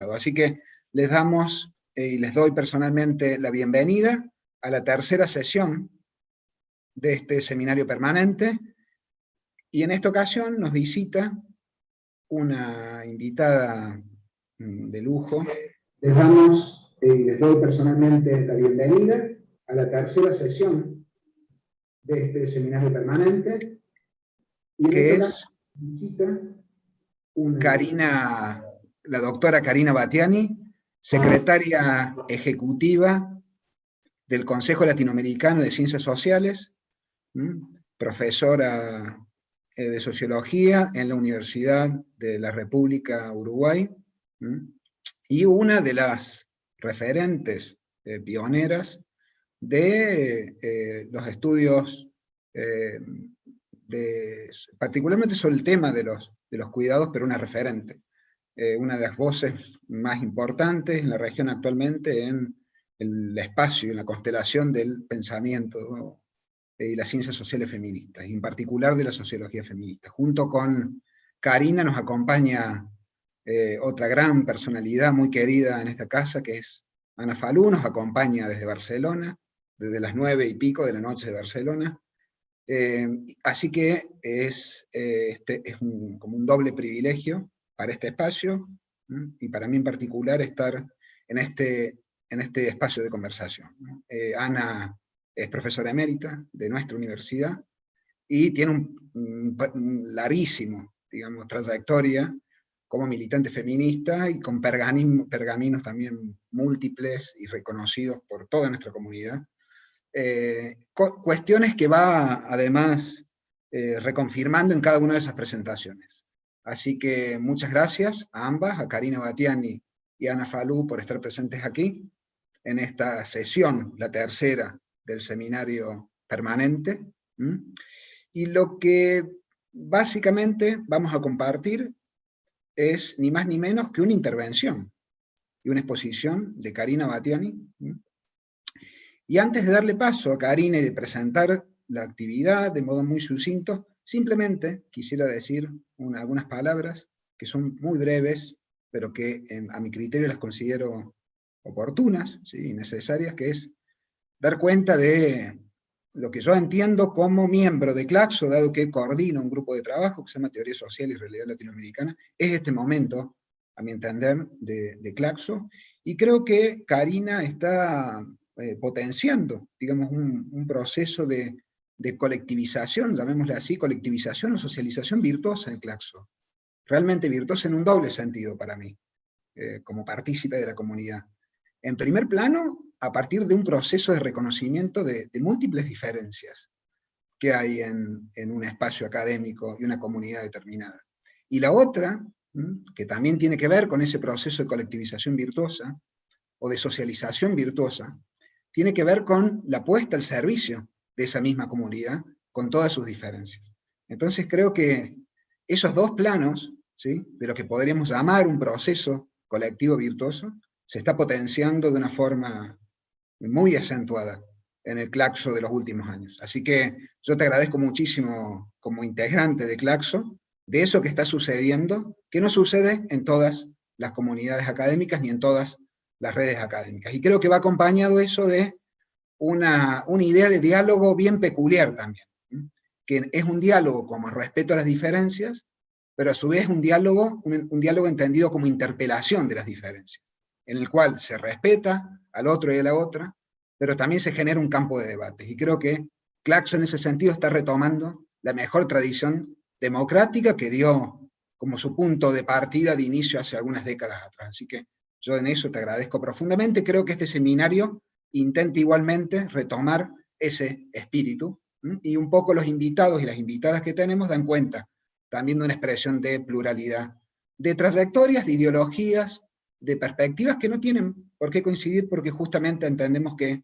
Así que les damos eh, y les doy personalmente la bienvenida a la tercera sesión de este seminario permanente, y en esta ocasión nos visita una invitada mm, de lujo. Les damos y eh, les doy personalmente la bienvenida a la tercera sesión de este seminario permanente, y que es Karina, la doctora Karina Batiani, secretaria ejecutiva del Consejo Latinoamericano de Ciencias Sociales, profesora eh, de Sociología en la Universidad de la República Uruguay, y una de las referentes eh, pioneras de eh, los estudios, particularmente sobre el tema de los, de los cuidados, pero una referente. Una de las voces más importantes en la región actualmente en el espacio, en la constelación del pensamiento y las ciencias sociales feministas, y en particular de la sociología feminista. Junto con Karina nos acompaña eh, otra gran personalidad muy querida en esta casa, que es Ana Falú, nos acompaña desde Barcelona, desde las nueve y pico de la noche de Barcelona. Eh, así que es, eh, este, es como un doble privilegio para este espacio, y para mí en particular estar en este, en este espacio de conversación. Ana es profesora emérita de nuestra universidad, y tiene un, larguísimo, digamos, trayectoria como militante feminista y con pergaminos también múltiples y reconocidos por toda nuestra comunidad. Eh, cuestiones que va además eh, reconfirmando en cada una de esas presentaciones. Así que muchas gracias a ambas, a Karina Batiani y a Ana Falú por estar presentes aquí en esta sesión, la tercera del seminario permanente. Y lo que básicamente vamos a compartir es ni más ni menos que una intervención y una exposición de Karina Batiani. Y antes de darle paso a Karina y de presentar la actividad de modo muy sucinto, simplemente quisiera decir algunas palabras que son muy breves, pero que a mi criterio las considero oportunas y necesarias, que es dar cuenta de lo que yo entiendo como miembro de Claxo, dado que coordino un grupo de trabajo que se llama Teoría Social y Realidad Latinoamericana, es este momento, a mi entender, de, Claxo, y creo que Karina está eh, potenciando, digamos, un, proceso de, colectivización, llamémosle así, colectivización o socialización virtuosa en Claxo. Realmente virtuosa en un doble sentido para mí, eh, como partícipe de la comunidad. En primer plano, a partir de un proceso de reconocimiento de, múltiples diferencias que hay en, un espacio académico y una comunidad determinada. Y la otra, que también tiene que ver con ese proceso de colectivización virtuosa, o de socialización virtuosa, tiene que ver con la puesta al servicio de esa misma comunidad, con todas sus diferencias. Entonces creo que esos dos planos, ¿sí? de lo que podríamos llamar un proceso colectivo virtuoso, se está potenciando de una forma muy acentuada en el Claxo de los últimos años. Así que yo te agradezco muchísimo como integrante de Claxo, de eso que está sucediendo, que no sucede en todas las comunidades académicas ni en todas las redes académicas. Y creo que va acompañado eso de una, una idea de diálogo bien peculiar también, que es un diálogo como respeto a las diferencias, pero a su vez un diálogo, un diálogo entendido como interpelación de las diferencias, en el cual se respeta al otro y a la otra, pero también se genera un campo de debates. Y creo que Claxo en ese sentido está retomando la mejor tradición democrática que dio como su punto de partida de inicio hace algunas décadas atrás. Así que yo en eso te agradezco profundamente. Creo que este seminario intenta igualmente retomar ese espíritu, y un poco los invitados y las invitadas que tenemos dan cuenta también de una expresión de pluralidad, de trayectorias, de ideologías, de perspectivas que no tienen por qué coincidir porque justamente entendemos que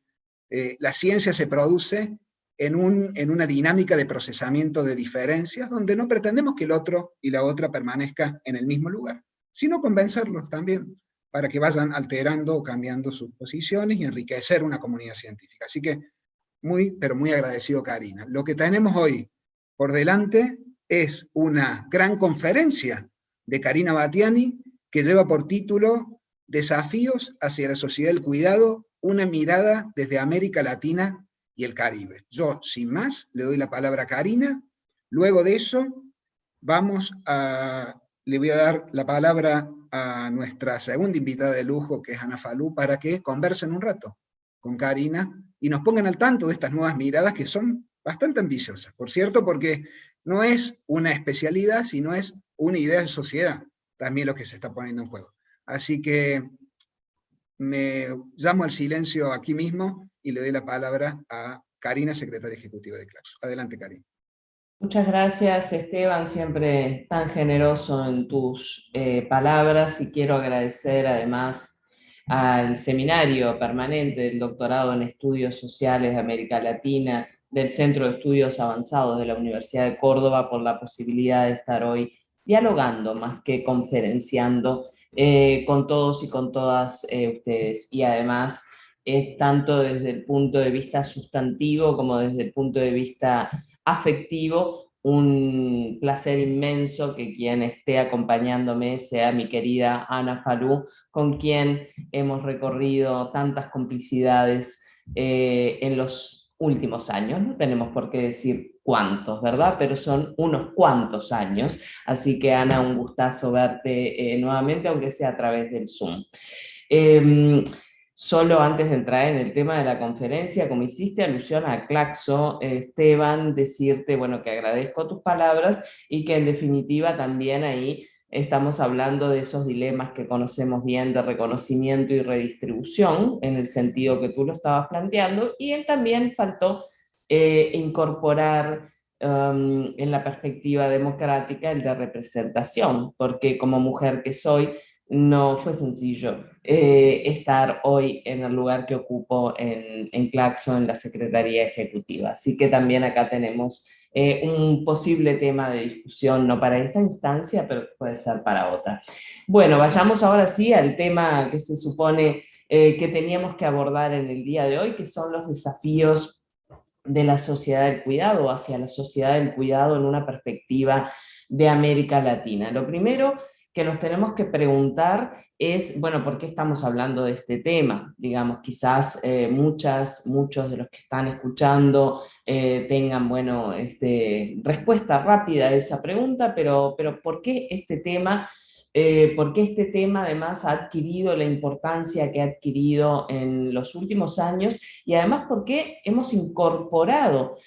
eh, la ciencia se produce en, un, en una dinámica de procesamiento de diferencias donde no pretendemos que el otro y la otra permanezca en el mismo lugar, sino convencerlos también para que vayan alterando o cambiando sus posiciones y enriquecer una comunidad científica. Así que muy, pero muy agradecido Karina. Lo que tenemos hoy por delante es una gran conferencia de Karina Batiani, que lleva por título Desafíos hacia la sociedad del cuidado, una mirada desde América Latina y el Caribe. Yo, sin más, le doy la palabra a Karina. Luego de eso, vamos a, le voy a dar la palabra a nuestra segunda invitada de lujo, que es Ana Falú, para que conversen un rato con Karina y nos pongan al tanto de estas nuevas miradas que son bastante ambiciosas, por cierto, porque no es una especialidad, sino es una idea de sociedad, también lo que se está poniendo en juego. Así que me llamo al silencio aquí mismo y le doy la palabra a Karina, secretaria ejecutiva de Claxo. Adelante, Karina. Muchas gracias Esteban, siempre tan generoso en tus eh, palabras y quiero agradecer además al seminario permanente del doctorado en estudios sociales de América Latina del Centro de Estudios Avanzados de la Universidad de Córdoba por la posibilidad de estar hoy dialogando más que conferenciando eh, con todos y con todas eh, ustedes. Y además es tanto desde el punto de vista sustantivo como desde el punto de vista afectivo, un placer inmenso que quien esté acompañándome sea mi querida Ana Falú, con quien hemos recorrido tantas complicidades eh, en los últimos años, no tenemos por qué decir cuántos, ¿verdad? Pero son unos cuantos años, así que Ana, un gustazo verte eh, nuevamente, aunque sea a través del Zoom. Em, Solo antes de entrar en el tema de la conferencia, como hiciste alusión a Claxo, Esteban, decirte bueno, que agradezco tus palabras y que en definitiva también ahí estamos hablando de esos dilemas que conocemos bien de reconocimiento y redistribución, en el sentido que tú lo estabas planteando, y él también faltó eh, incorporar um, en la perspectiva democrática el de representación, porque como mujer que soy, no fue sencillo eh, estar hoy en el lugar que ocupo en, en Claxo, en la Secretaría Ejecutiva. Así que también acá tenemos eh, un posible tema de discusión, no para esta instancia, pero puede ser para otra. Bueno, vayamos ahora sí al tema que se supone eh, que teníamos que abordar en el día de hoy, que son los desafíos de la sociedad del cuidado, hacia la sociedad del cuidado en una perspectiva de América Latina. Lo primero que nos tenemos que preguntar es, bueno, ¿por qué estamos hablando de este tema? Digamos, quizás eh, muchos de los que están escuchando eh, tengan, bueno, este, respuesta rápida a esa pregunta, pero, pero ¿por qué este tema? Eh, ¿Por qué este tema además ha adquirido la importancia que ha adquirido en los últimos años? Y además, ¿por qué hemos incorporado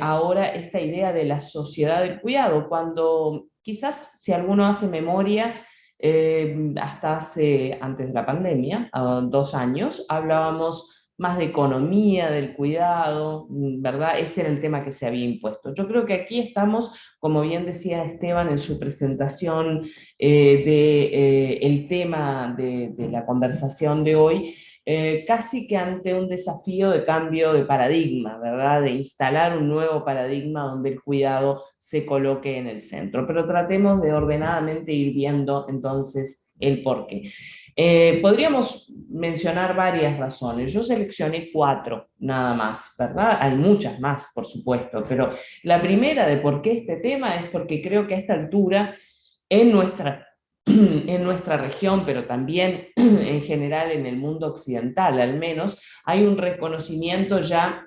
ahora esta idea de la sociedad del cuidado? Cuando quizás si alguno hace memoria, eh, hasta hace, antes de la pandemia, dos años, hablábamos más de economía, del cuidado, ¿verdad? Ese era el tema que se había impuesto. Yo creo que aquí estamos, como bien decía Esteban en su presentación eh, del de, eh, tema de, la conversación de hoy, eh, casi que ante un desafío de cambio de paradigma, ¿verdad? De instalar un nuevo paradigma donde el cuidado se coloque en el centro. Pero tratemos de ordenadamente ir viendo entonces el porqué. Eh, podríamos mencionar varias razones, yo seleccioné cuatro nada más, ¿verdad? Hay muchas más, por supuesto, pero la primera de por qué este tema es porque creo que a esta altura en nuestra en nuestra región, pero también en general en el mundo occidental al menos, hay un reconocimiento ya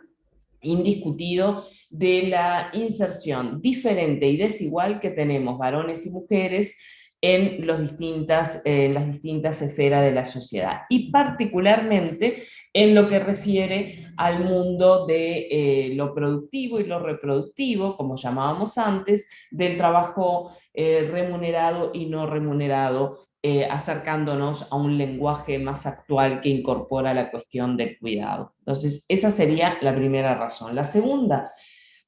indiscutido de la inserción diferente y desigual que tenemos varones y mujeres en, en las distintas esferas de la sociedad. Y particularmente en lo que refiere al mundo de eh, lo productivo y lo reproductivo, como llamábamos antes, del trabajo eh, remunerado y no remunerado, eh, acercándonos a un lenguaje más actual que incorpora la cuestión del cuidado. Entonces, esa sería la primera razón. La segunda,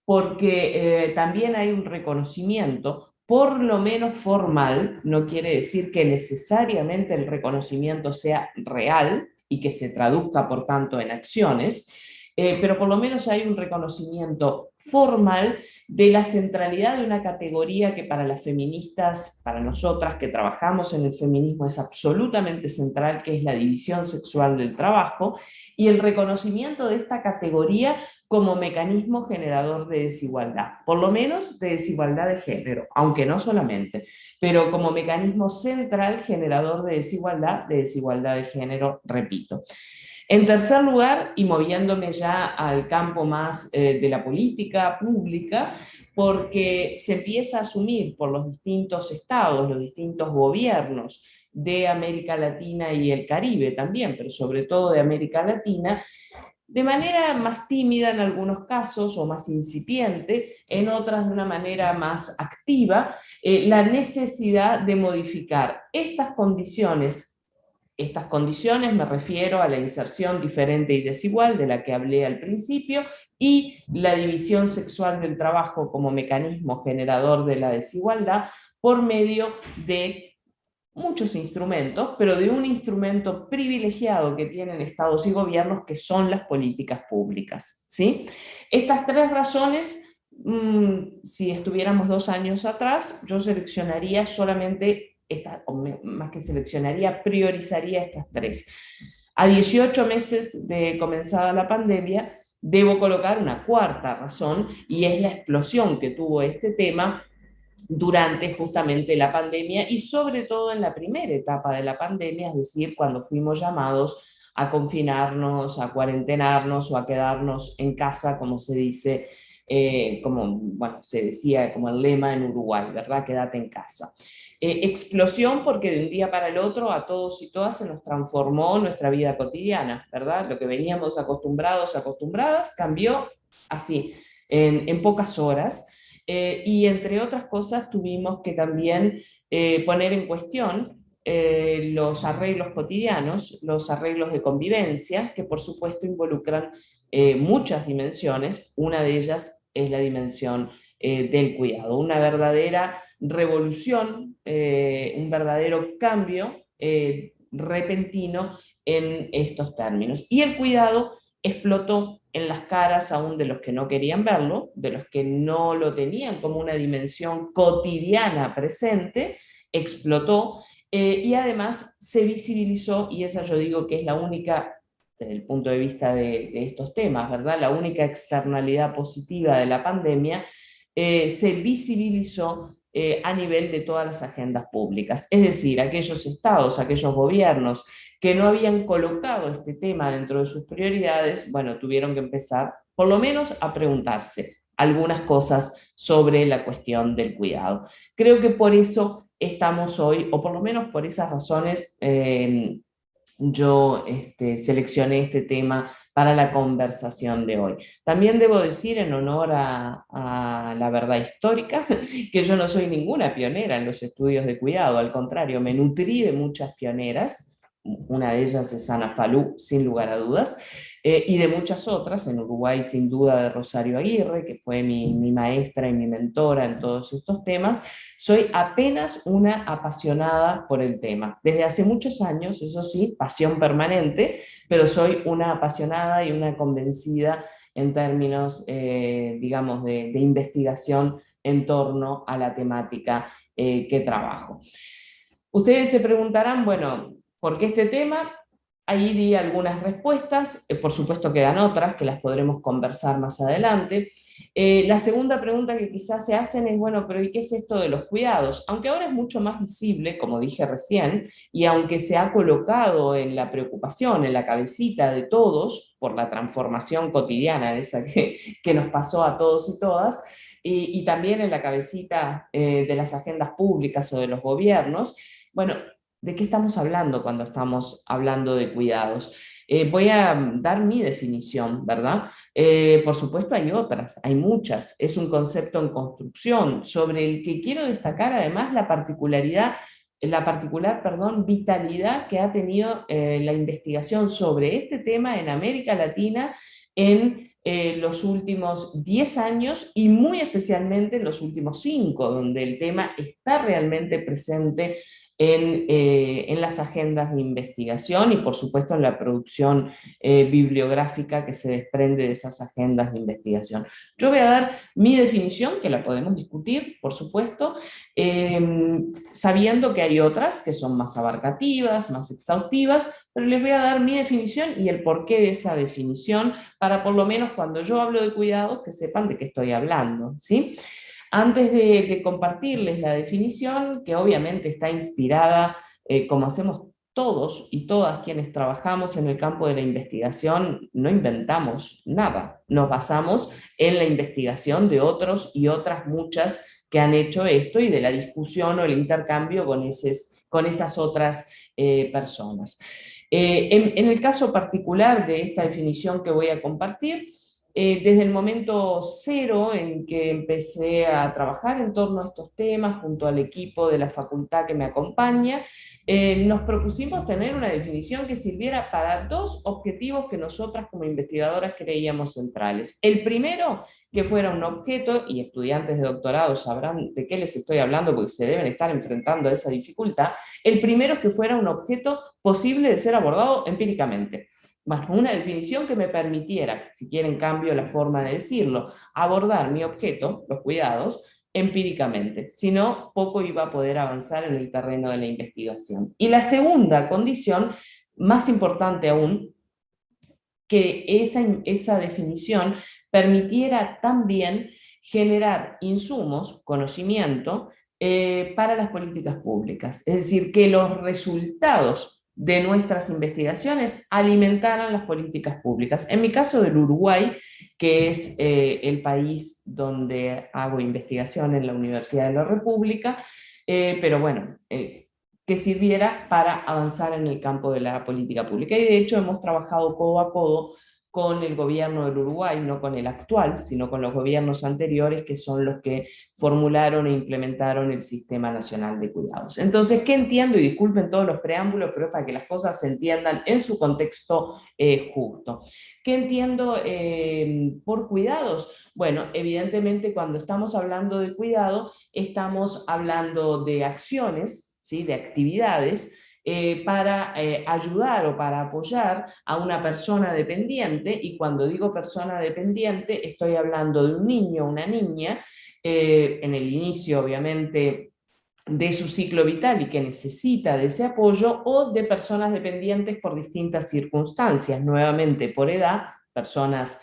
porque también hay un reconocimiento por lo menos formal, no quiere decir que necesariamente el reconocimiento sea real y que se traduzca por tanto en acciones, eh, pero por lo menos hay un reconocimiento formal de la centralidad de una categoría que para las feministas, para nosotras que trabajamos en el feminismo es absolutamente central, que es la división sexual del trabajo, y el reconocimiento de esta categoría como mecanismo generador de desigualdad, por lo menos de desigualdad de género, aunque no solamente, pero como mecanismo central generador de desigualdad, de desigualdad de género, repito. En tercer lugar, y moviéndome ya al campo más eh, de la política pública, porque se empieza a asumir por los distintos estados, los distintos gobiernos de América Latina y el Caribe también, pero sobre todo de América Latina, de manera más tímida en algunos casos o más incipiente, en otras de una manera más activa, eh, la necesidad de modificar estas condiciones estas condiciones me refiero a la inserción diferente y desigual de la que hablé al principio y la división sexual del trabajo como mecanismo generador de la desigualdad por medio de muchos instrumentos, pero de un instrumento privilegiado que tienen estados y gobiernos que son las políticas públicas. ¿sí? Estas tres razones, mm, si estuviéramos dos años atrás, yo seleccionaría solamente más que seleccionaría, priorizaría estas tres. A 18 meses de comenzada la pandemia, debo colocar una cuarta razón, y es la explosión que tuvo este tema durante justamente la pandemia, y sobre todo en la primera etapa de la pandemia, es decir, cuando fuimos llamados a confinarnos, a cuarentenarnos o a quedarnos en casa, como se dice, eh, como bueno, se decía como el lema en Uruguay, ¿verdad? Quédate en casa. Eh, explosión porque de un día para el otro a todos y todas se nos transformó nuestra vida cotidiana, ¿verdad? Lo que veníamos acostumbrados, acostumbradas, cambió así, en, pocas horas. Eh, y entre otras cosas tuvimos que también eh, poner en cuestión los arreglos cotidianos, los arreglos de convivencia, que por supuesto involucran muchas dimensiones, una de ellas es la dimensión del cuidado, una verdadera revolución, eh, un verdadero cambio eh, repentino en estos términos. Y el cuidado explotó en las caras aún de los que no querían verlo, de los que no lo tenían como una dimensión cotidiana presente, explotó eh, y además se visibilizó, y esa yo digo que es la única, desde el punto de vista de, de estos temas, ¿verdad? la única externalidad positiva de la pandemia, se visibilizó eh, a nivel de todas las agendas públicas. Es decir, aquellos estados, aquellos gobiernos que no habían colocado este tema dentro de sus prioridades, bueno, tuvieron que empezar por lo menos a preguntarse algunas cosas sobre la cuestión del cuidado. Creo que por eso estamos hoy, o por lo menos por esas razones, eh, yo este, seleccioné este tema para la conversación de hoy. También debo decir, en honor a, a, la verdad histórica, que yo no soy ninguna pionera en los estudios de cuidado, al contrario, me nutrí de muchas pioneras, una de ellas es Ana Falú, sin lugar a dudas, eh, y de muchas otras, en Uruguay sin duda de Rosario Aguirre, que fue mi, mi, maestra y mi mentora en todos estos temas, soy apenas una apasionada por el tema. Desde hace muchos años, eso sí, pasión permanente, pero soy una apasionada y una convencida en términos, eh, digamos, de, investigación en torno a la temática eh, que trabajo. Ustedes se preguntarán, bueno, ¿por qué este tema? Ahí di algunas respuestas, eh, por supuesto quedan otras que las podremos conversar más adelante. Eh, la segunda pregunta que quizás se hacen es, bueno, pero ¿y qué es esto de los cuidados? Aunque ahora es mucho más visible, como dije recién, y aunque se ha colocado en la preocupación, en la cabecita de todos, por la transformación cotidiana esa que, que nos pasó a todos y todas, y, también en la cabecita eh, de las agendas públicas o de los gobiernos, bueno, ¿De qué estamos hablando cuando estamos hablando de cuidados? Eh, voy a dar mi definición, ¿verdad? Eh, por supuesto hay otras, hay muchas, es un concepto en construcción, sobre el que quiero destacar además la particularidad, la particular, perdón, vitalidad que ha tenido eh, la investigación sobre este tema en América Latina en los últimos 10 años y muy especialmente en los últimos 5, donde el tema está realmente presente eh, en, las agendas de investigación y por supuesto en la producción eh, bibliográfica que se desprende de esas agendas de investigación. Yo voy a dar mi definición, que la podemos discutir, por supuesto, em, sabiendo que hay otras que son más abarcativas, más exhaustivas, pero les voy a dar mi definición y el porqué de esa definición, para por lo menos cuando yo hablo de cuidado, que sepan de qué estoy hablando. ¿sí? Antes de, compartirles la definición, que obviamente está inspirada, eh, como hacemos todos y todas quienes trabajamos en el campo de la investigación, no inventamos nada, nos basamos en la investigación de otros y otras muchas que han hecho esto y de la discusión o el intercambio con, esas otras eh, personas. Eh, en el caso particular de esta definición que voy a compartir, eh, desde el momento cero en que empecé a trabajar en torno a estos temas, junto al equipo de la facultad que me acompaña, eh, nos propusimos tener una definición que sirviera para dos objetivos que nosotras como investigadoras creíamos centrales. El primero, que fuera un objeto, y estudiantes de doctorado sabrán de qué les estoy hablando porque se deben estar enfrentando a esa dificultad, el primero que fuera un objeto posible de ser abordado empíricamente más una definición que me permitiera, si quieren cambio la forma de decirlo, abordar mi objeto, los cuidados, empíricamente, si no, poco iba a poder avanzar en el terreno de la investigación. Y la segunda condición, más importante aún, que esa, esa definición permitiera también generar insumos, conocimiento, eh, para las políticas públicas. Es decir, que los resultados de nuestras investigaciones alimentaran las políticas públicas. En mi caso del Uruguay, que es eh, el país donde hago investigación en la Universidad de la República, eh, pero bueno, eh, que sirviera para avanzar en el campo de la política pública. Y de hecho hemos trabajado codo a codo con el gobierno del Uruguay, no con el actual, sino con los gobiernos anteriores, que son los que formularon e implementaron el Sistema Nacional de Cuidados. Entonces, ¿qué entiendo? Y disculpen todos los preámbulos, pero para que las cosas se entiendan en su contexto eh, justo. ¿Qué entiendo eh, por cuidados? Bueno, evidentemente cuando estamos hablando de cuidado, estamos hablando de acciones, ¿sí? de actividades, eh, para eh, ayudar o para apoyar a una persona dependiente, y cuando digo persona dependiente estoy hablando de un niño una niña, eh, en el inicio obviamente de su ciclo vital y que necesita de ese apoyo, o de personas dependientes por distintas circunstancias, nuevamente por edad, personas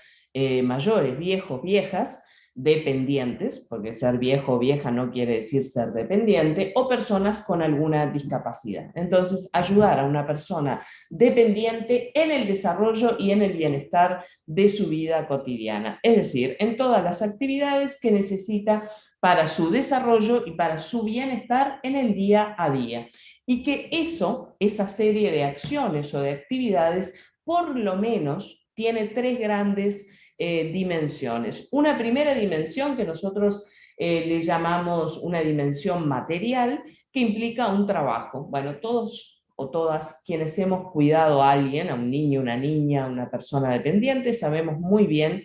mayores, viejos, viejas, dependientes, porque ser viejo o vieja no quiere decir ser dependiente, o personas con alguna discapacidad. Entonces, ayudar a una persona dependiente en el desarrollo y en el bienestar de su vida cotidiana, es decir, en todas las actividades que necesita para su desarrollo y para su bienestar en el día a día. Y que eso, esa serie de acciones o de actividades, por lo menos tiene tres grandes eh, dimensiones. Una primera dimensión que nosotros eh, le llamamos una dimensión material, que implica un trabajo. Bueno, todos o todas quienes hemos cuidado a alguien, a un niño, una niña, una persona dependiente, sabemos muy bien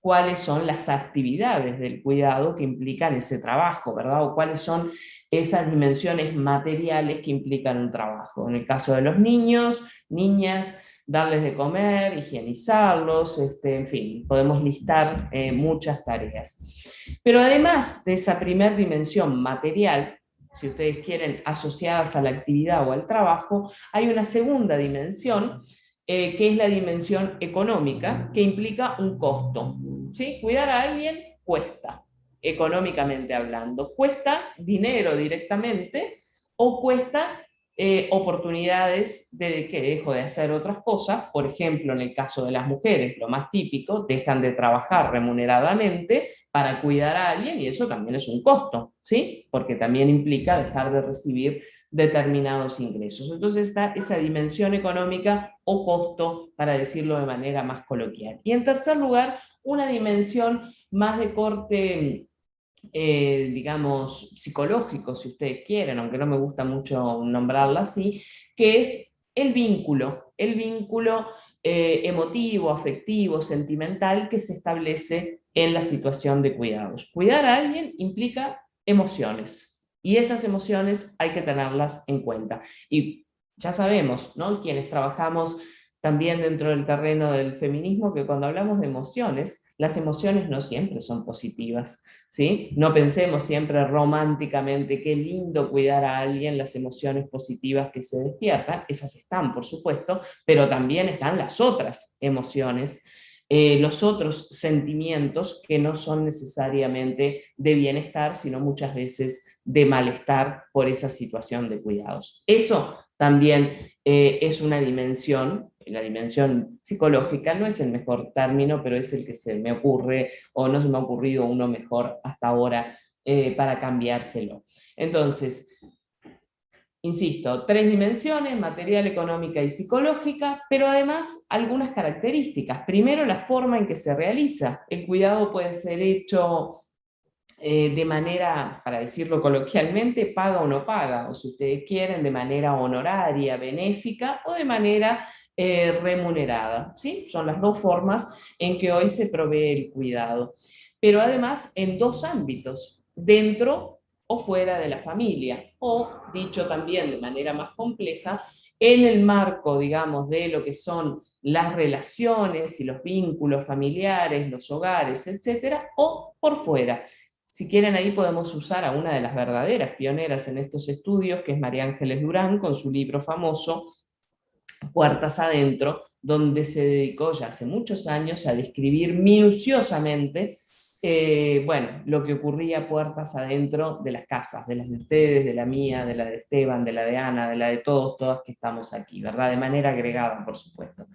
cuáles son las actividades del cuidado que implican ese trabajo, ¿verdad? O cuáles son esas dimensiones materiales que implican un trabajo. En el caso de los niños, niñas, darles de comer, higienizarlos, este, en fin, podemos listar eh, muchas tareas. Pero además de esa primera dimensión material, si ustedes quieren, asociadas a la actividad o al trabajo, hay una segunda dimensión, eh, que es la dimensión económica, que implica un costo. ¿sí? Cuidar a alguien cuesta, económicamente hablando. Cuesta dinero directamente, o cuesta eh, oportunidades de que dejo de hacer otras cosas, por ejemplo, en el caso de las mujeres, lo más típico, dejan de trabajar remuneradamente para cuidar a alguien y eso también es un costo, ¿sí? Porque también implica dejar de recibir determinados ingresos. Entonces está esa dimensión económica o costo, para decirlo de manera más coloquial. Y en tercer lugar, una dimensión más de corte eh, digamos, psicológico, si ustedes quieren, aunque no me gusta mucho nombrarla así, que es el vínculo, el vínculo eh, emotivo, afectivo, sentimental que se establece en la situación de cuidados. Cuidar a alguien implica emociones, Y esas emociones hay que tenerlas en cuenta. Y ya sabemos, ¿no? quienes trabajamos también dentro del terreno del feminismo, que cuando hablamos de emociones, las emociones no siempre son positivas, ¿sí? No pensemos siempre románticamente, qué lindo cuidar a alguien, las emociones positivas que se despiertan, esas están, por supuesto, pero también están las otras emociones, eh, los otros sentimientos que no son necesariamente de bienestar, sino muchas veces de malestar por esa situación de cuidados. Eso también eh, es una dimensión la dimensión psicológica no es el mejor término, pero es el que se me ocurre, o no se me ha ocurrido uno mejor hasta ahora eh, para cambiárselo. Entonces, insisto, tres dimensiones, material, económica y psicológica, pero además algunas características. Primero, la forma en que se realiza. El cuidado puede ser hecho eh, de manera, para decirlo coloquialmente, paga o no paga, o si ustedes quieren, de manera honoraria, benéfica, o de manera eh, remunerada. ¿sí? Son las dos formas en que hoy se provee el cuidado. Pero además en dos ámbitos, dentro o fuera de la familia, o dicho también de manera más compleja, en el marco, digamos, de lo que son las relaciones y los vínculos familiares, los hogares, etcétera, o por fuera. Si quieren ahí podemos usar a una de las verdaderas pioneras en estos estudios, que es María Ángeles Durán, con su libro famoso Puertas Adentro, donde se dedicó ya hace muchos años a describir minuciosamente eh, bueno, lo que ocurría puertas adentro de las casas, de las de ustedes, de la mía, de la de Esteban, de la de Ana, de la de todos, todas que estamos aquí, ¿verdad? De manera agregada, por supuesto.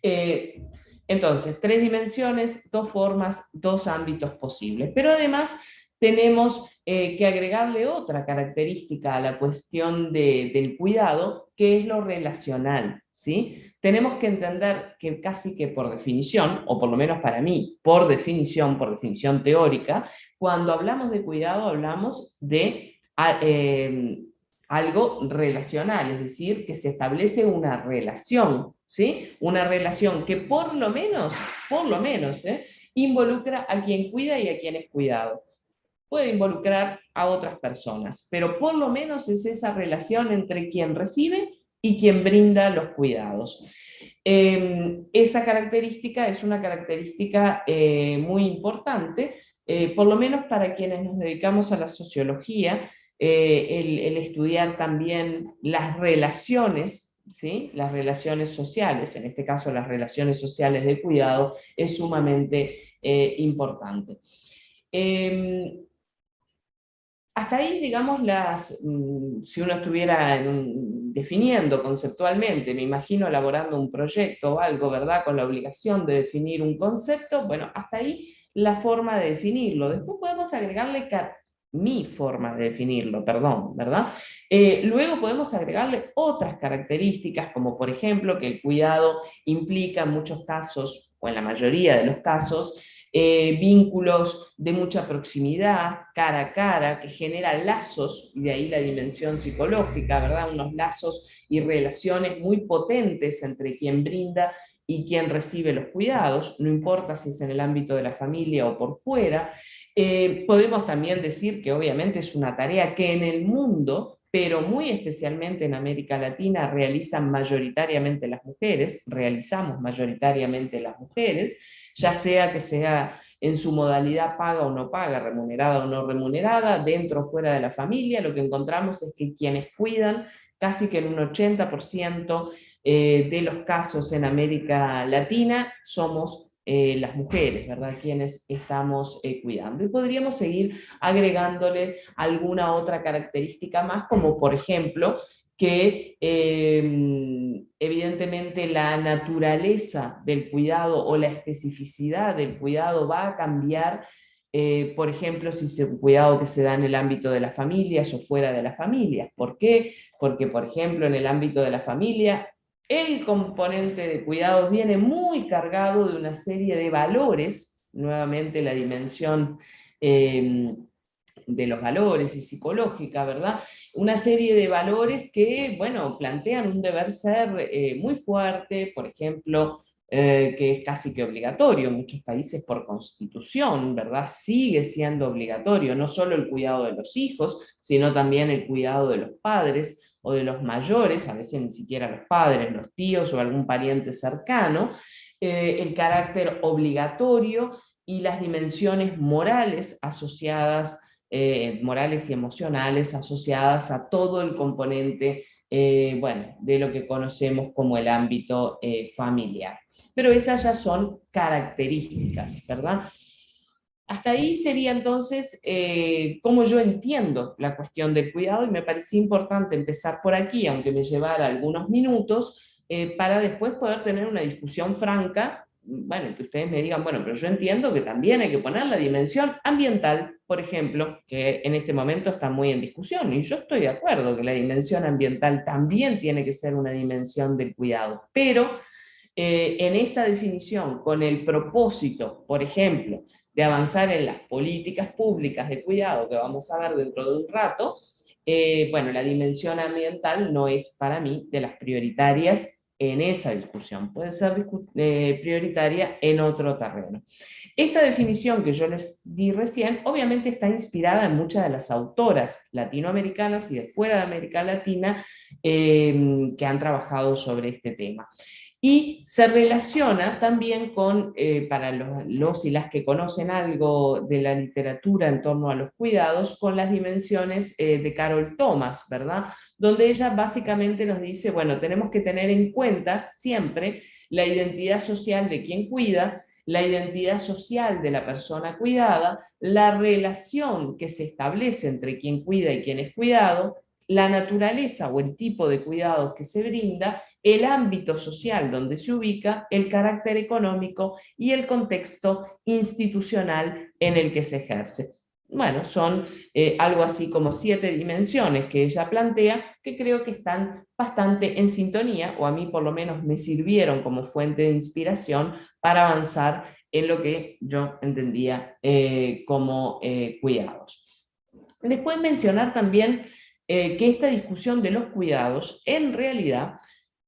Eh, entonces, tres dimensiones, dos formas, dos ámbitos posibles. Pero además tenemos eh, que agregarle otra característica a la cuestión del cuidado, que es lo relacional. ¿sí? Tenemos que entender que casi que por definición, o por lo menos para mí, por definición, por definición teórica, cuando hablamos de cuidado hablamos de em, algo relacional, es decir, que se establece una relación, ¿sí? Una relación que por lo menos, por lo menos, ¿eh? involucra a quien cuida y a quien es cuidado puede involucrar a otras personas, pero por lo menos es esa relación entre quien recibe y quien brinda los cuidados. Em, esa característica es una característica eh, muy importante, eh, por lo menos para quienes nos dedicamos a la sociología, eh, el, estudiar también las relaciones, ¿sí? las relaciones sociales, en este caso las relaciones sociales de cuidado, es sumamente importante. Em, hasta ahí, digamos, las, mm, si uno estuviera definiendo conceptualmente, me imagino elaborando un proyecto o algo, ¿verdad? Con la obligación de definir un concepto, bueno, hasta ahí la forma de definirlo. Después podemos agregarle mi forma de definirlo, perdón, ¿verdad? Eh, luego podemos agregarle otras características, como por ejemplo que el cuidado implica en muchos casos, o en la mayoría de los casos, eh, vínculos de mucha proximidad, cara a cara, que generan lazos, y de ahí la dimensión psicológica, ¿verdad? Unos lazos y relaciones muy potentes entre quien brinda y quien recibe los cuidados, no importa si es en el ámbito de la familia o por fuera. Eh, podemos también decir que obviamente es una tarea que en el mundo pero muy especialmente en América Latina realizan mayoritariamente las mujeres, realizamos mayoritariamente las mujeres, ya sea que sea en su modalidad paga o no paga, remunerada o no remunerada, dentro o fuera de la familia, lo que encontramos es que quienes cuidan, casi que en un 80% eh, de los casos en América Latina, somos eh, las mujeres, ¿verdad? Quienes estamos eh, cuidando. Y podríamos seguir agregándole alguna otra característica más, como por ejemplo, que em, evidentemente la naturaleza del cuidado o la especificidad del cuidado va a cambiar, eh, por ejemplo, si es un cuidado que se da en el ámbito de las familias o fuera de las familias. ¿Por qué? Porque, por ejemplo, en el ámbito de la familia, el componente de cuidados viene muy cargado de una serie de valores, nuevamente la dimensión em, de los valores y psicológica, ¿verdad? Una serie de valores que, bueno, plantean un deber ser eh, muy fuerte, por ejemplo, eh, que es casi que obligatorio en muchos países por constitución, ¿verdad? Sigue siendo obligatorio, no solo el cuidado de los hijos, sino también el cuidado de los padres o de los mayores, a veces ni siquiera los padres, los tíos o algún pariente cercano, eh, el carácter obligatorio y las dimensiones morales asociadas, eh, morales y emocionales asociadas a todo el componente eh, bueno, de lo que conocemos como el ámbito familiar. Pero esas ya son características, ¿verdad? Hasta ahí sería entonces eh, cómo yo entiendo la cuestión del cuidado y me parecía importante empezar por aquí, aunque me llevara algunos minutos, para después poder tener una discusión franca bueno, que ustedes me digan, bueno, pero yo entiendo que también hay que poner la dimensión ambiental, por ejemplo, que en este momento está muy en discusión, y yo estoy de acuerdo que la dimensión ambiental también tiene que ser una dimensión del cuidado, pero eh, en esta definición, con el propósito, por ejemplo, de avanzar en las políticas públicas de cuidado, que vamos a ver dentro de un rato, eh, bueno, la dimensión ambiental no es para mí de las prioritarias en esa discusión, puede ser eh, prioritaria en otro terreno. Esta definición que yo les di recién, obviamente está inspirada en muchas de las autoras latinoamericanas y de fuera de América Latina eh, que han trabajado sobre este tema y se relaciona también con, eh, para los, y las que conocen algo de la literatura en torno a los cuidados, con las dimensiones eh, de Carol Thomas, ¿verdad? Donde ella básicamente nos dice, bueno, tenemos que tener en cuenta siempre la identidad social de quien cuida, la identidad social de la persona cuidada, la relación que se establece entre quien cuida y quien es cuidado, la naturaleza o el tipo de cuidados que se brinda el ámbito social donde se ubica, el carácter económico y el contexto institucional en el que se ejerce. Bueno, son eh, algo así como siete dimensiones que ella plantea que creo que están bastante en sintonía, o a mí por lo menos me sirvieron como fuente de inspiración para avanzar en lo que yo entendía eh, como eh, cuidados. Después mencionar también que esta discusión de los cuidados en realidad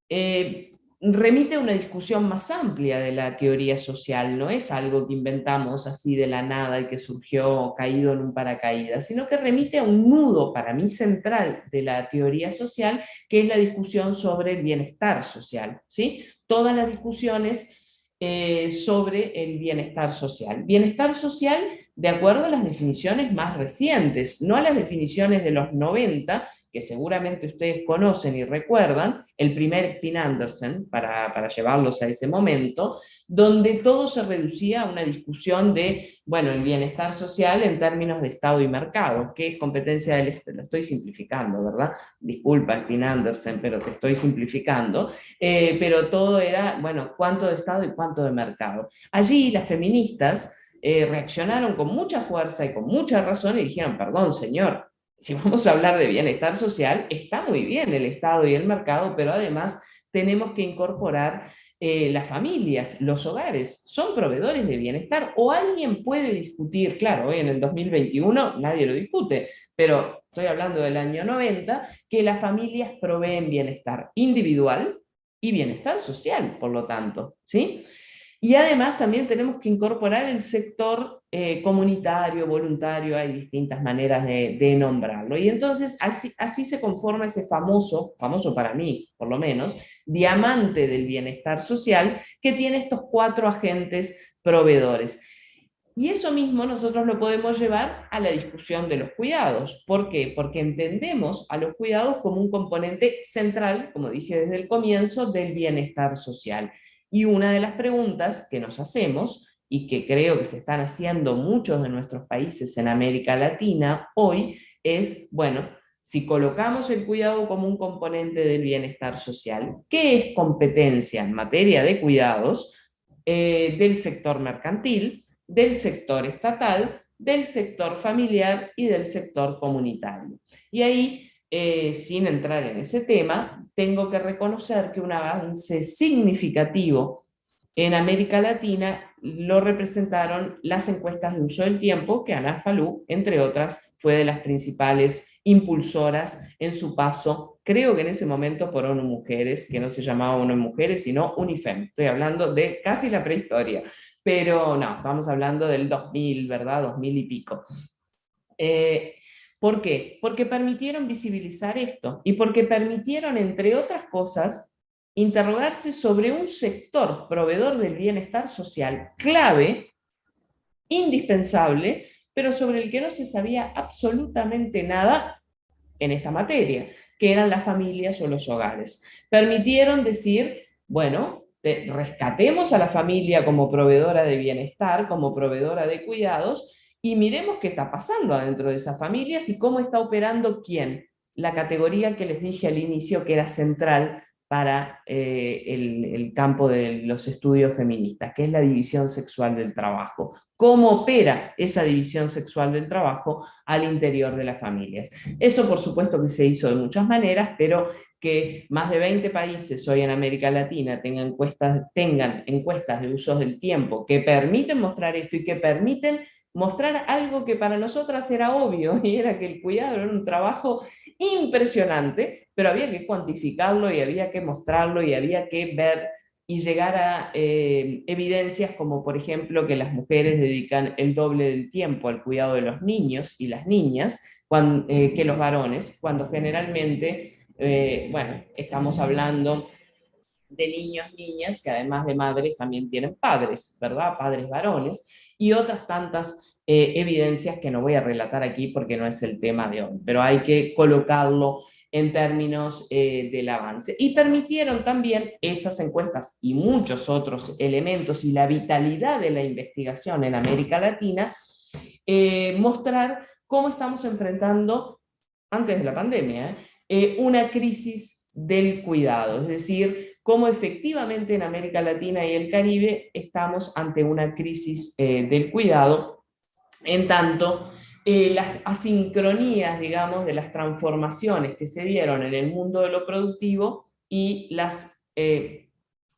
eh, remite a una discusión más amplia de la teoría social, no es algo que inventamos así de la nada y que surgió caído en un paracaídas, sino que remite a un nudo para mí central de la teoría social, que es la discusión sobre el bienestar social. ¿sí? Todas las discusiones eh, sobre el bienestar social. Bienestar social de acuerdo a las definiciones más recientes, no a las definiciones de los 90, que seguramente ustedes conocen y recuerdan, el primer Pin Anderson, para, para, llevarlos a ese momento, donde todo se reducía a una discusión de, bueno, el bienestar social en términos de Estado y mercado, que es competencia del Estado, lo estoy simplificando, ¿verdad? Disculpa, Pin Anderson, pero te estoy simplificando, eh, pero todo era, bueno, cuánto de Estado y cuánto de mercado. Allí las feministas eh, reaccionaron con mucha fuerza y con mucha razón y dijeron, perdón señor, si vamos a hablar de bienestar social, está muy bien el Estado y el mercado, pero además tenemos que incorporar eh, las familias, los hogares, son proveedores de bienestar, o alguien puede discutir, claro, hoy en el 2021 nadie lo discute, pero estoy hablando del año 90, que las familias proveen bienestar individual y bienestar social, por lo tanto, ¿sí? Y además también tenemos que incorporar el sector eh, comunitario, voluntario, hay distintas maneras de, nombrarlo. Y entonces así, así, se conforma ese famoso, famoso para mí por lo menos, diamante del bienestar social que tiene estos cuatro agentes proveedores. Y eso mismo nosotros lo podemos llevar a la discusión de los cuidados. ¿Por qué? Porque entendemos a los cuidados como un componente central, como dije desde el comienzo, del bienestar social. Y una de las preguntas que nos hacemos, y que creo que se están haciendo muchos de nuestros países en América Latina hoy, es, bueno, si colocamos el cuidado como un componente del bienestar social, ¿qué es competencia en materia de cuidados eh, del sector mercantil, del sector estatal, del sector familiar y del sector comunitario? Y ahí eh, sin entrar en ese tema, tengo que reconocer que un avance significativo en América Latina lo representaron las encuestas de uso del tiempo, que Ana Falú, entre otras, fue de las principales impulsoras en su paso, creo que en ese momento por ONU Mujeres, que no se llamaba ONU Mujeres, sino UNIFEM. Estoy hablando de casi la prehistoria, pero no, estamos hablando del 2000, ¿verdad? 2000 y pico. Eh, ¿Por qué? Porque permitieron visibilizar esto y porque permitieron, entre otras cosas, interrogarse sobre un sector proveedor del bienestar social clave, indispensable, pero sobre el que no se sabía absolutamente nada en esta materia, que eran las familias o los hogares. Permitieron decir, bueno, rescatemos a la familia como proveedora de bienestar, como proveedora de cuidados, y miremos qué está pasando adentro de esas familias y cómo está operando quién. La categoría que les dije al inicio que era central para eh, el, campo de los estudios feministas, que es la división sexual del trabajo. Cómo opera esa división sexual del trabajo al interior de las familias. Eso por supuesto que se hizo de muchas maneras, pero que más de 20 países hoy en América Latina tengan encuestas, tengan encuestas de usos del tiempo que permiten mostrar esto y que permiten mostrar algo que para nosotras era obvio, y era que el cuidado era un trabajo impresionante, pero había que cuantificarlo y había que mostrarlo y había que ver y llegar a eh, evidencias como por ejemplo que las mujeres dedican el doble del tiempo al cuidado de los niños y las niñas eh, que los varones, cuando generalmente, eh, bueno, estamos hablando de niños, niñas, que además de madres también tienen padres, ¿verdad? Padres varones, y otras tantas eh, evidencias que no voy a relatar aquí porque no es el tema de hoy, pero hay que colocarlo en términos eh, del avance. Y permitieron también esas encuestas y muchos otros elementos y la vitalidad de la investigación en América Latina, eh, mostrar cómo estamos enfrentando, antes de la pandemia, una crisis del cuidado, es decir, cómo efectivamente en América Latina y el Caribe estamos ante una crisis eh, del cuidado, en tanto eh, las asincronías, digamos, de las transformaciones que se dieron en el mundo de lo productivo y las, eh,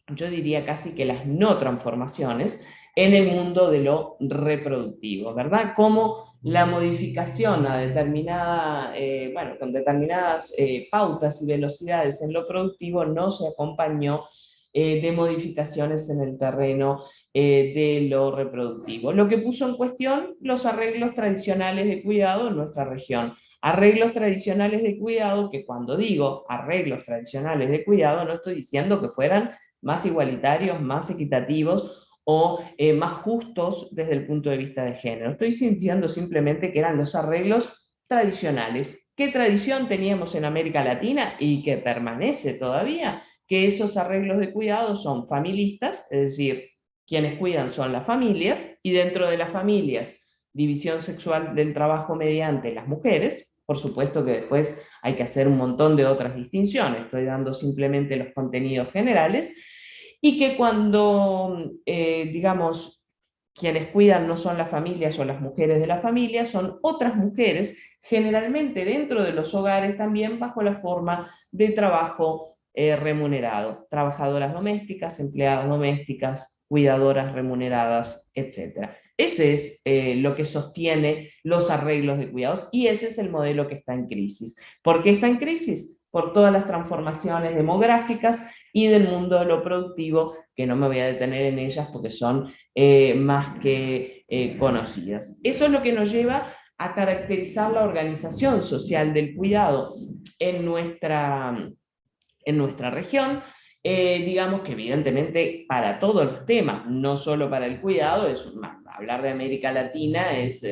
yo diría casi que las no transformaciones, en el mundo de lo reproductivo, ¿verdad? Cómo la modificación a determinada, eh, bueno, con determinadas eh, pautas y velocidades en lo productivo no se acompañó eh, de modificaciones en el terreno de lo reproductivo. Lo que puso en cuestión los arreglos tradicionales de cuidado en nuestra región. Arreglos tradicionales de cuidado que cuando digo arreglos tradicionales de cuidado no estoy diciendo que fueran más igualitarios, más equitativos o eh, más justos desde el punto de vista de género. Estoy sintiendo simplemente que eran los arreglos tradicionales. ¿Qué tradición teníamos en América Latina y que permanece todavía? Que esos arreglos de cuidado son familistas, es decir, quienes cuidan son las familias, y dentro de las familias, división sexual del trabajo mediante las mujeres, por supuesto que después hay que hacer un montón de otras distinciones, estoy dando simplemente los contenidos generales, y que cuando, eh, digamos, quienes cuidan no son las familias o las mujeres de la familia, son otras mujeres, generalmente dentro de los hogares también bajo la forma de trabajo eh, remunerado, trabajadoras domésticas, empleadas domésticas, cuidadoras remuneradas, etc. Ese es eh, lo que sostiene los arreglos de cuidados y ese es el modelo que está en crisis. ¿Por qué está en crisis? Por todas las transformaciones demográficas y del mundo de lo productivo, que no me voy a detener en ellas porque son eh, más que eh, conocidas. Eso es lo que nos lleva a caracterizar la organización social del cuidado en nuestra, en nuestra región, eh, digamos que evidentemente para todos los temas, no solo para el cuidado, es, hablar de América Latina es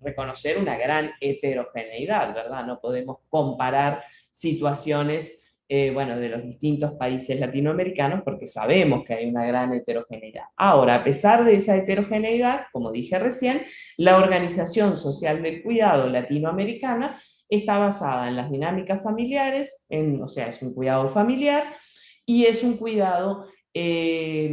reconocer una gran heterogeneidad, ¿verdad? No podemos comparar situaciones eh, bueno, de los distintos países latinoamericanos porque sabemos que hay una gran heterogeneidad. Ahora, a pesar de esa heterogeneidad, como dije recién, la Organización Social del Cuidado Latinoamericana está basada en las dinámicas familiares, en, o sea, es un cuidado familiar, y es un cuidado eh,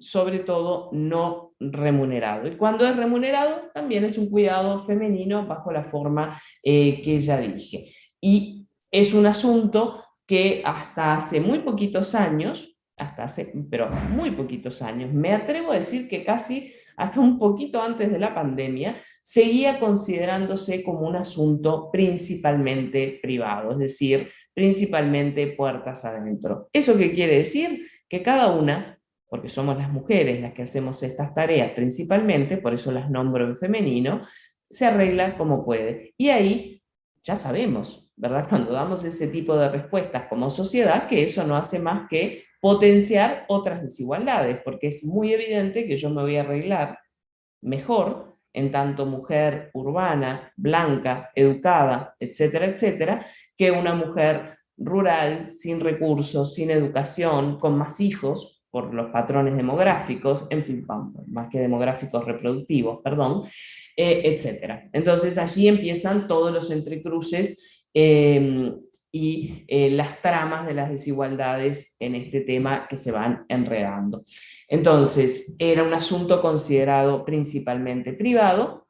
sobre todo no remunerado. Y cuando es remunerado, también es un cuidado femenino bajo la forma eh, que ya dije. Y es un asunto que hasta hace muy poquitos años, hasta hace, pero muy poquitos años, me atrevo a decir que casi hasta un poquito antes de la pandemia, seguía considerándose como un asunto principalmente privado, es decir, principalmente puertas adentro. ¿Eso qué quiere decir? Que cada una, porque somos las mujeres las que hacemos estas tareas principalmente, por eso las nombro en femenino, se arregla como puede. Y ahí ya sabemos, ¿verdad? Cuando damos ese tipo de respuestas como sociedad, que eso no hace más que potenciar otras desigualdades, porque es muy evidente que yo me voy a arreglar mejor en tanto mujer urbana, blanca, educada, etcétera, etcétera, que una mujer rural, sin recursos, sin educación, con más hijos, por los patrones demográficos, en fin, más que demográficos reproductivos, perdón, eh, etcétera. Entonces allí empiezan todos los entrecruces em, y eh, las tramas de las desigualdades en este tema que se van enredando. Entonces, era un asunto considerado principalmente privado.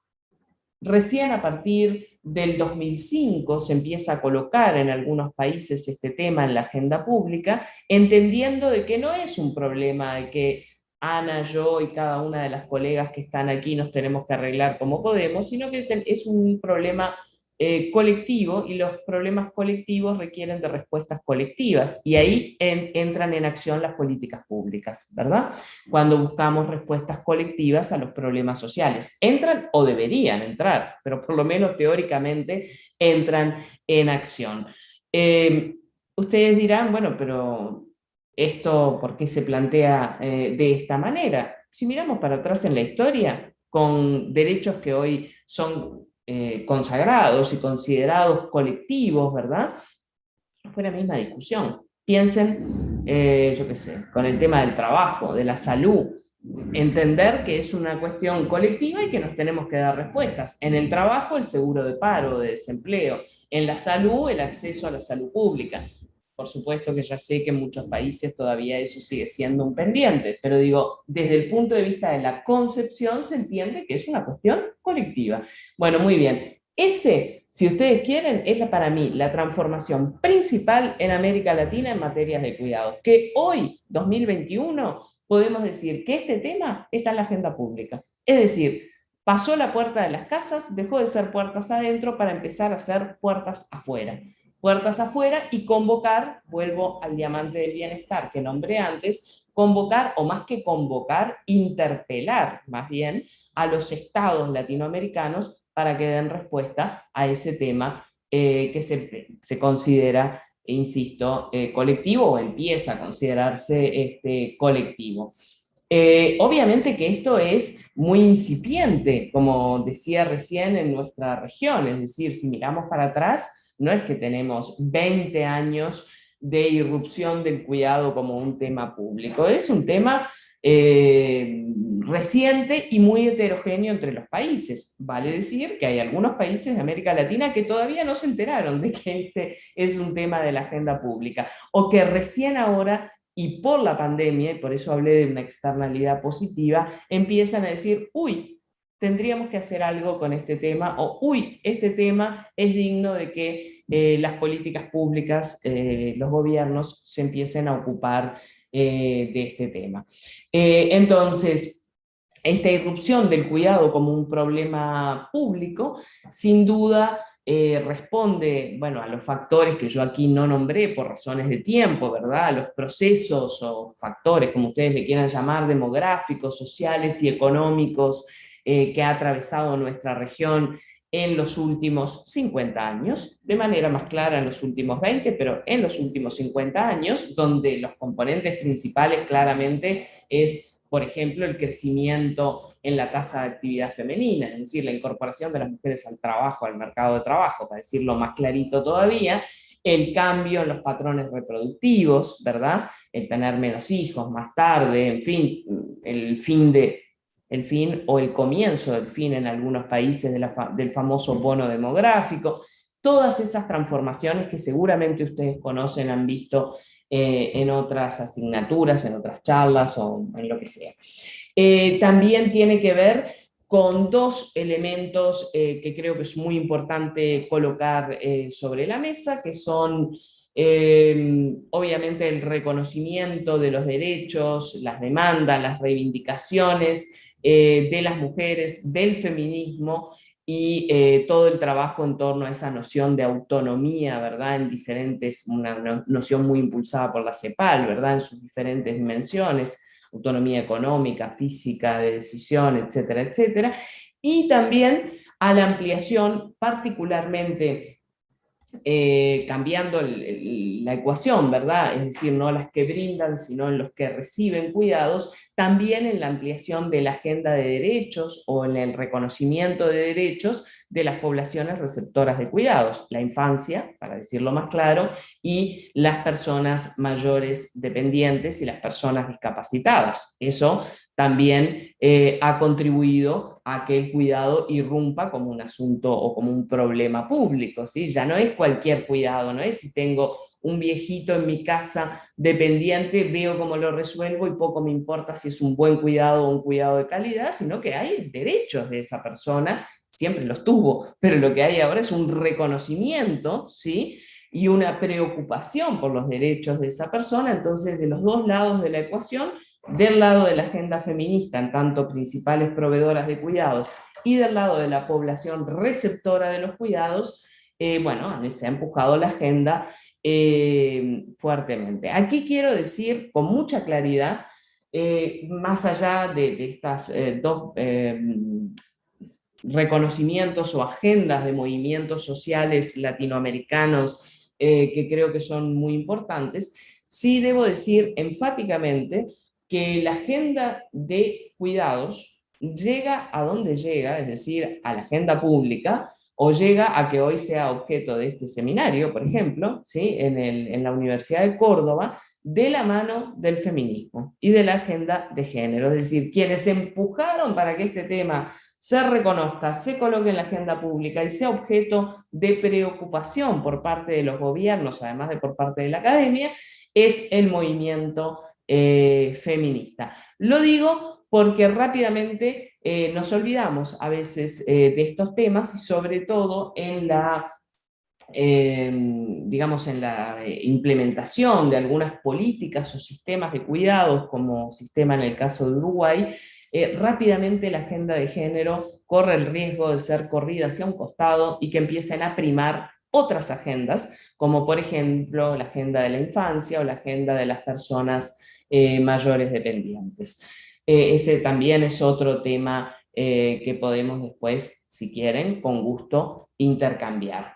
Recién a partir del 2005 se empieza a colocar en algunos países este tema en la agenda pública, entendiendo de que no es un problema de que Ana, yo y cada una de las colegas que están aquí nos tenemos que arreglar como podemos, sino que es un problema eh, colectivo y los problemas colectivos requieren de respuestas colectivas y ahí entran en acción las políticas públicas, ¿verdad? Cuando buscamos respuestas colectivas a los problemas sociales. Entran o deberían entrar, pero por lo menos teóricamente entran en acción. Eh, ustedes dirán, bueno, pero esto, ¿por qué se plantea eh, de esta manera? Si miramos para atrás en la historia, con derechos que hoy son eh, consagrados y considerados colectivos, ¿verdad? Fue la misma discusión. Piensen, eh, yo qué sé, con el tema del trabajo, de la salud, entender que es una cuestión colectiva y que nos tenemos que dar respuestas. En el trabajo, el seguro de paro, de desempleo. En la salud, el acceso a la salud pública. Por supuesto que ya sé que en muchos países todavía eso sigue siendo un pendiente, pero digo, desde el punto de vista de la concepción se entiende que es una cuestión colectiva. Bueno, muy bien. Ese, si ustedes quieren, es para mí la transformación principal en América Latina en materia de cuidado. Que hoy, 2021, podemos decir que este tema está en la agenda pública. Es decir, pasó la puerta de las casas, dejó de ser puertas adentro para empezar a ser puertas afuera puertas afuera y convocar, vuelvo al diamante del bienestar que nombré antes, convocar, o más que convocar, interpelar más bien a los estados latinoamericanos para que den respuesta a ese tema eh, que se, considera, insisto, eh, colectivo o empieza a considerarse este, colectivo. Eh, obviamente que esto es muy incipiente, como decía recién en nuestra región, es decir, si miramos para atrás, no es que tenemos 20 años de irrupción del cuidado como un tema público, es un tema eh, reciente y muy heterogéneo entre los países. Vale decir que hay algunos países de América Latina que todavía no se enteraron de que este es un tema de la agenda pública, o que recién ahora y por la pandemia, y por eso hablé de una externalidad positiva, empiezan a decir, uy, tendríamos que hacer algo con este tema, o uy, este tema es digno de que eh, las políticas públicas, eh, los gobiernos se empiecen a ocupar eh, de este tema. entonces, esta irrupción del cuidado como un problema público, sin duda responde bueno, a los factores que yo aquí no nombré por razones de tiempo, ¿verdad? A los procesos o factores, como ustedes le quieran llamar, demográficos, sociales y económicos eh, que ha atravesado nuestra región en los últimos 50 años, de manera más clara en los últimos 20, pero en los últimos 50 años, donde los componentes principales claramente es, por ejemplo, el crecimiento en la tasa de actividad femenina, es decir, la incorporación de las mujeres al trabajo, al mercado de trabajo, para decirlo más clarito todavía, el cambio en los patrones reproductivos, ¿verdad? El tener menos hijos más tarde, en fin, el fin de el fin o el comienzo del fin en algunos países del famoso bono demográfico, todas esas transformaciones que seguramente ustedes conocen, han visto eh, en otras asignaturas, en otras charlas o en lo que sea. Eh, también tiene que ver con dos elementos eh, que creo que es muy importante colocar sobre la mesa, que son eh, obviamente el reconocimiento de los derechos, las demandas, las reivindicaciones eh, de las mujeres, del feminismo, y eh, todo el trabajo en torno a esa noción de autonomía, ¿verdad? En diferentes, una noción muy impulsada por la CEPAL, ¿verdad? En sus diferentes dimensiones, autonomía económica, física, de decisión, etcétera, etcétera. Y también a la ampliación particularmente eh, cambiando la ecuación, ¿verdad? Es decir, no las que brindan, sino en los que reciben cuidados, también en la ampliación de la agenda de derechos o en el reconocimiento de derechos de las poblaciones receptoras de cuidados, la infancia, para decirlo más claro, y las personas mayores dependientes y las personas discapacitadas. Eso también eh, ha contribuido a que el cuidado irrumpa como un asunto o como un problema público, ¿sí? Ya no es cualquier cuidado, no es si tengo un viejito en mi casa dependiente, veo cómo lo resuelvo y poco me importa si es un buen cuidado o un cuidado de calidad, sino que hay derechos de esa persona, siempre los tuvo, pero lo que hay ahora es un reconocimiento, ¿sí? y una preocupación por los derechos de esa persona, entonces de los dos lados de la ecuación del lado de la agenda feminista, en tanto principales proveedoras de cuidados, y del lado de la población receptora de los cuidados, eh, bueno, se ha empujado la agenda eh, fuertemente. Aquí quiero decir con mucha claridad, eh, más allá de, de estas dos reconocimientos o agendas de movimientos sociales latinoamericanos que creo que son muy importantes, sí debo decir enfáticamente que la agenda de cuidados llega a donde llega, es decir, a la agenda pública, o llega a que hoy sea objeto de este seminario, por ejemplo, ¿sí? en, en la Universidad de Córdoba, de la mano del feminismo y de la agenda de género, es decir, quienes empujaron para que este tema se reconozca, se coloque en la agenda pública y sea objeto de preocupación por parte de los gobiernos, además de por parte de la academia, es el movimiento eh, feminista. Lo digo porque rápidamente eh, nos olvidamos a veces eh, de estos temas y sobre todo en la, digamos, en la implementación de algunas políticas o sistemas de cuidados, como sistema en el caso de Uruguay, rápidamente la agenda de género corre el riesgo de ser corrida hacia un costado y que empiecen a primar otras agendas, como por ejemplo la agenda de la infancia o la agenda de las personas eh, mayores dependientes. Eh, ese también es otro tema eh, que podemos después, si quieren, con gusto intercambiar.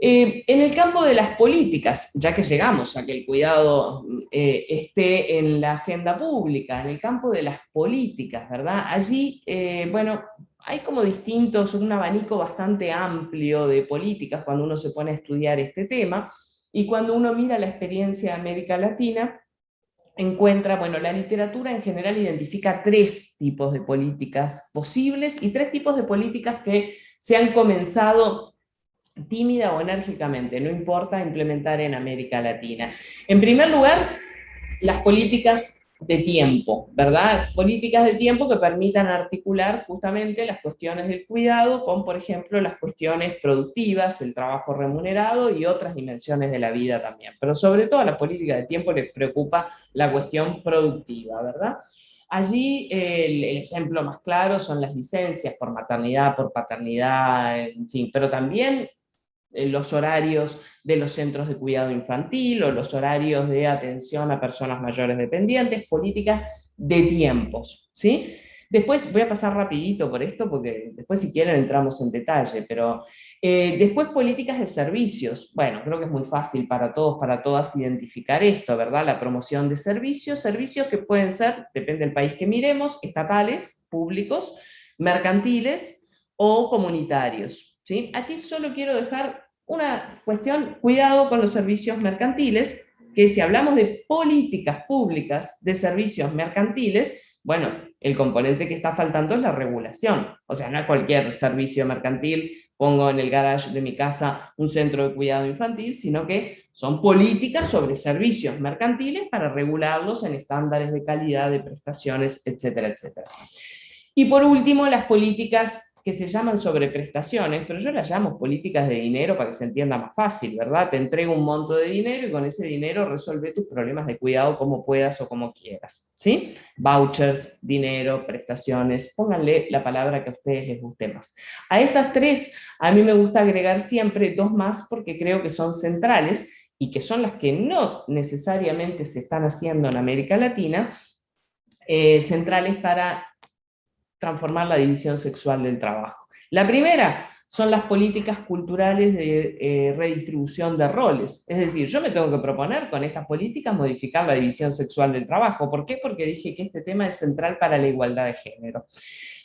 en el campo de las políticas, ya que llegamos a que el cuidado esté en la agenda pública, en el campo de las políticas, ¿verdad? Allí, bueno, hay como distintos, un abanico bastante amplio de políticas cuando uno se pone a estudiar este tema, y cuando uno mira la experiencia de América Latina, encuentra, bueno, la literatura en general identifica tres tipos de políticas posibles y tres tipos de políticas que se han comenzado tímida o enérgicamente, no importa implementar en América Latina. En primer lugar, las políticas de tiempo, ¿verdad? Políticas de tiempo que permitan articular justamente las cuestiones del cuidado con, por ejemplo, las cuestiones productivas, el trabajo remunerado y otras dimensiones de la vida también. Pero sobre todo a la política de tiempo les preocupa la cuestión productiva, ¿verdad? Allí el, el, ejemplo más claro son las licencias por maternidad, por paternidad, en fin, pero también los horarios de los centros de cuidado infantil o los horarios de atención a personas mayores dependientes, políticas de tiempos, ¿sí? Después, voy a pasar rapidito por esto, porque después si quieren entramos en detalle, pero eh, después políticas de servicios. Bueno, creo que es muy fácil para todos, para todas identificar esto, ¿verdad? La promoción de servicios, servicios que pueden ser, depende del país que miremos, estatales, públicos, mercantiles o comunitarios. ¿sí? Aquí solo quiero dejar una cuestión, cuidado con los servicios mercantiles, que si hablamos de políticas públicas de servicios mercantiles, bueno, el componente que está faltando es la regulación. O sea, no cualquier servicio mercantil pongo en el garage de mi casa un centro de cuidado infantil, sino que son políticas sobre servicios mercantiles para regularlos en estándares de calidad, de prestaciones, etcétera, etcétera. Y por último, las políticas que se llaman sobreprestaciones, pero yo las llamo políticas de dinero para que se entienda más fácil, ¿verdad? Te entrego un monto de dinero y con ese dinero resuelve tus problemas de cuidado como puedas o como quieras, ¿sí? Vouchers, dinero, prestaciones, pónganle la palabra que a ustedes les guste más. A estas tres, a mí me gusta agregar siempre dos más porque creo que son centrales y que son las que no necesariamente se están haciendo en América Latina, eh, centrales para transformar la división sexual del trabajo. La primera son las políticas culturales de eh, redistribución de roles. Es decir, yo me tengo que proponer con estas políticas modificar la división sexual del trabajo. ¿Por qué? Porque dije que este tema es central para la igualdad de género.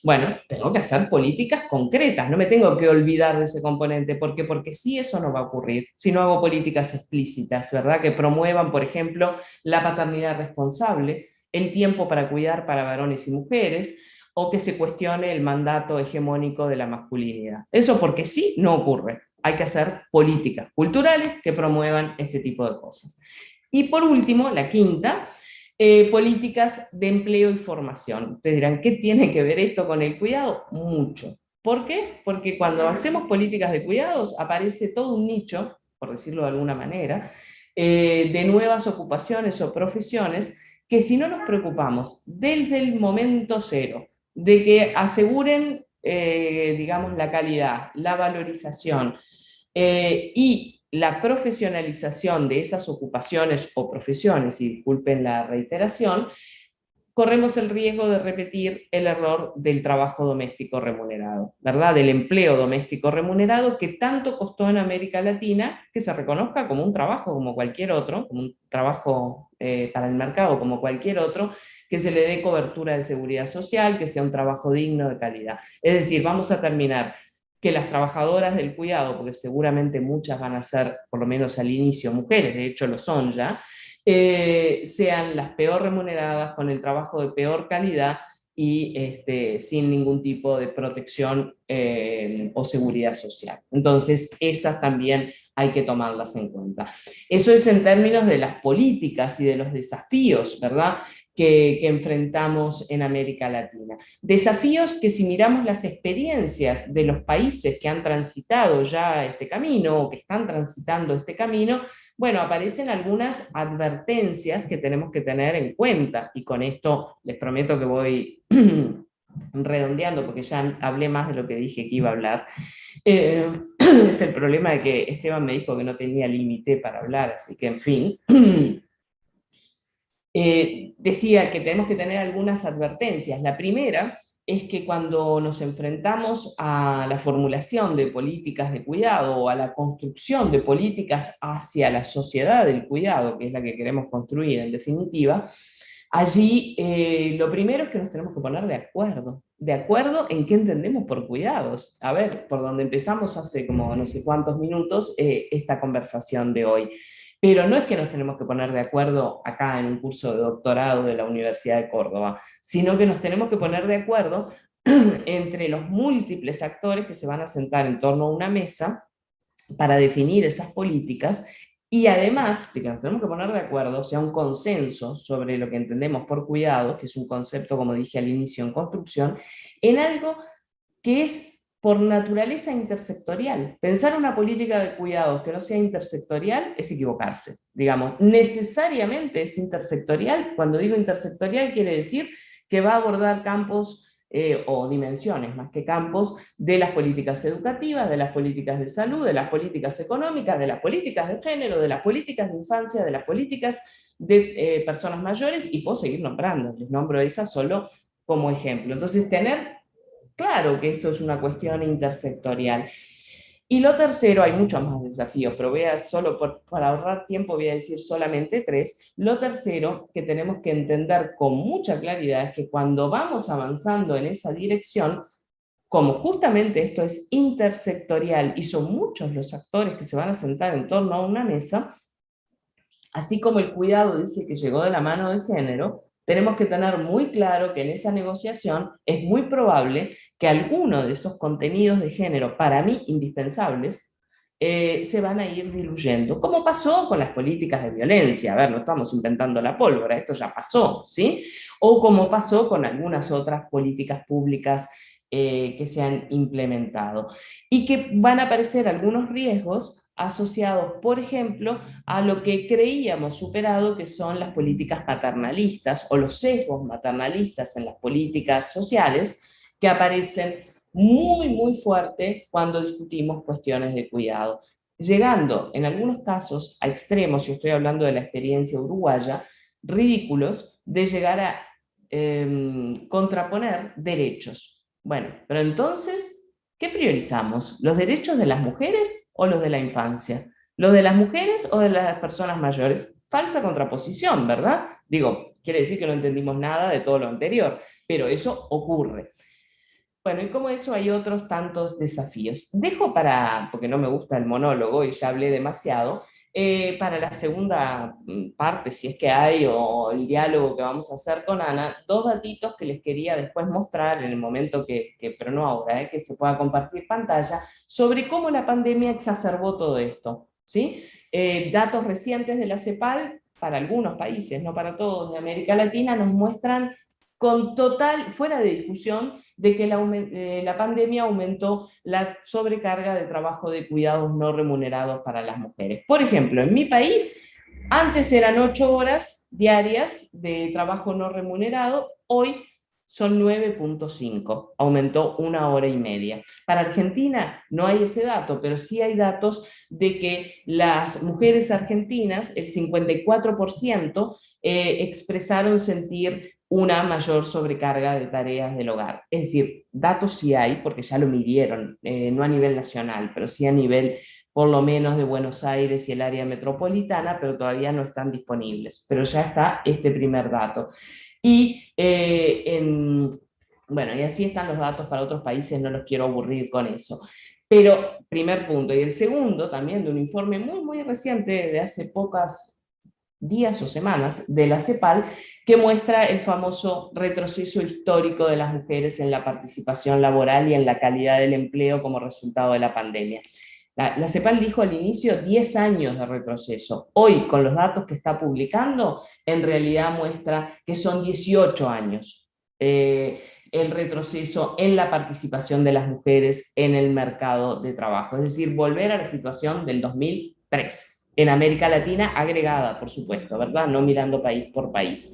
Bueno, tengo que hacer políticas concretas, no me tengo que olvidar de ese componente, ¿por qué? Porque sí eso no va a ocurrir, si no hago políticas explícitas, ¿verdad? Que promuevan, por ejemplo, la paternidad responsable, el tiempo para cuidar para varones y mujeres, o que se cuestione el mandato hegemónico de la masculinidad. Eso porque sí no ocurre. Hay que hacer políticas culturales que promuevan este tipo de cosas. Y por último, la quinta, eh, políticas de empleo y formación. Ustedes dirán, ¿qué tiene que ver esto con el cuidado? Mucho. ¿Por qué? Porque cuando hacemos políticas de cuidados aparece todo un nicho, por decirlo de alguna manera, eh, de nuevas ocupaciones o profesiones que si no nos preocupamos desde el momento cero de que aseguren, eh, digamos, la calidad, la valorización y la profesionalización de esas ocupaciones o profesiones, y disculpen la reiteración, corremos el riesgo de repetir el error del trabajo doméstico remunerado, ¿verdad? Del empleo doméstico remunerado que tanto costó en América Latina que se reconozca como un trabajo como cualquier otro, como un trabajo eh, para el mercado como cualquier otro, que se le dé cobertura de seguridad social, que sea un trabajo digno de calidad. Es decir, vamos a terminar que las trabajadoras del cuidado, porque seguramente muchas van a ser, por lo menos al inicio, mujeres, de hecho lo son ya, sean las peor remuneradas, con el trabajo de peor calidad y este, sin ningún tipo de protección eh, o seguridad social. Entonces, esas también hay que tomarlas en cuenta. Eso es en términos de las políticas y de los desafíos, ¿verdad? que, enfrentamos en América Latina. Desafíos que si miramos las experiencias de los países que han transitado ya este camino o que están transitando este camino, bueno, aparecen algunas advertencias que tenemos que tener en cuenta y con esto les prometo que voy redondeando porque ya hablé más de lo que dije que iba a hablar. Eh, es el problema de que Esteban me dijo que no tenía límite para hablar, así que en fin. Eh, decía que tenemos que tener algunas advertencias. La primera es que cuando nos enfrentamos a la formulación de políticas de cuidado o a la construcción de políticas hacia la sociedad del cuidado, que es la que queremos construir en definitiva, allí eh, lo primero es que nos tenemos que poner de acuerdo. De acuerdo en qué entendemos por cuidados. A ver, por donde empezamos hace como no sé cuántos minutos eh, esta conversación de hoy. Pero no es que nos tenemos que poner de acuerdo acá en un curso de doctorado de la Universidad de Córdoba, sino que nos tenemos que poner de acuerdo entre los múltiples actores que se van a sentar en torno a una mesa para definir esas políticas y además de que nos tenemos que poner de acuerdo, o sea, un consenso sobre lo que entendemos por cuidado, que es un concepto, como dije al inicio, en construcción, en algo que es por naturaleza intersectorial. Pensar una política de cuidados que no sea intersectorial es equivocarse, digamos. Necesariamente es intersectorial, cuando digo intersectorial quiere decir que va a abordar campos eh, o dimensiones más que campos de las políticas educativas, de las políticas de salud, de las políticas económicas, de las políticas de género, de las políticas de infancia, de las políticas de eh, personas mayores, y puedo seguir nombrando, les nombro esas solo como ejemplo. Entonces, tener claro que esto es una cuestión intersectorial. Y lo tercero, hay muchos más desafíos, pero voy solo por, para ahorrar tiempo voy a decir solamente tres. Lo tercero que tenemos que entender con mucha claridad es que cuando vamos avanzando en esa dirección, como justamente esto es intersectorial y son muchos los actores que se van a sentar en torno a una mesa, así como el cuidado, dije que llegó de la mano del género, tenemos que tener muy claro que en esa negociación es muy probable que algunos de esos contenidos de género, para mí indispensables, eh, se van a ir diluyendo, como pasó con las políticas de violencia, a ver, no estamos inventando la pólvora, esto ya pasó, ¿sí? O como pasó con algunas otras políticas públicas eh, que se han implementado. Y que van a aparecer algunos riesgos asociados, por ejemplo, a lo que creíamos superado, que son las políticas paternalistas o los sesgos maternalistas en las políticas sociales, que aparecen muy, muy fuerte cuando discutimos cuestiones de cuidado. Llegando, en algunos casos, a extremos, y estoy hablando de la experiencia uruguaya, ridículos, de llegar a em, contraponer derechos bueno, pero entonces, ¿qué priorizamos? ¿Los derechos de las mujeres o los de la infancia? ¿Los de las mujeres o de las personas mayores? Falsa contraposición, ¿verdad? Digo, quiere decir que no entendimos nada de todo lo anterior, pero eso ocurre. Bueno, y como eso hay otros tantos desafíos. Dejo para, porque no me gusta el monólogo y ya hablé demasiado, eh, para la segunda mm, parte, si es que hay, o el diálogo que vamos a hacer con Ana, dos datitos que les quería después mostrar en el momento que, pero no ahora, eh, que se pueda compartir pantalla, sobre cómo la pandemia exacerbó todo esto. ¿sí? Eh, datos recientes de la CEPAL, para algunos países, no para todos, de América Latina, nos muestran con total, fuera de discusión, de que la, eh, la, pandemia aumentó la sobrecarga de trabajo de cuidados no remunerados para las mujeres. Por ejemplo, en mi país, antes eran ocho horas diarias de trabajo no remunerado, hoy son 9.5, aumentó una hora y media. Para Argentina no hay ese dato, pero sí hay datos de que las mujeres argentinas, el 54%, eh, expresaron sentir una mayor sobrecarga de tareas del hogar. Es decir, datos sí hay, porque ya lo midieron, eh, no a nivel nacional, pero sí a nivel por lo menos de Buenos Aires y el área metropolitana, pero todavía no están disponibles. Pero ya está este primer dato. Y, eh, en, bueno, y así están los datos para otros países, no los quiero aburrir con eso. Pero, primer punto. Y el segundo, también de un informe muy, muy reciente, de hace pocas días o semanas de la CEPAL, que muestra el famoso retroceso histórico de las mujeres en la participación laboral y en la calidad del empleo como resultado de la pandemia. La, CEPAL dijo al inicio 10 años de retroceso. Hoy, con los datos que está publicando, en realidad muestra que son 18 años eh, el retroceso en la participación de las mujeres en el mercado de trabajo. Es decir, volver a la situación del 2003 en América Latina agregada, por supuesto, ¿verdad? No mirando país por país.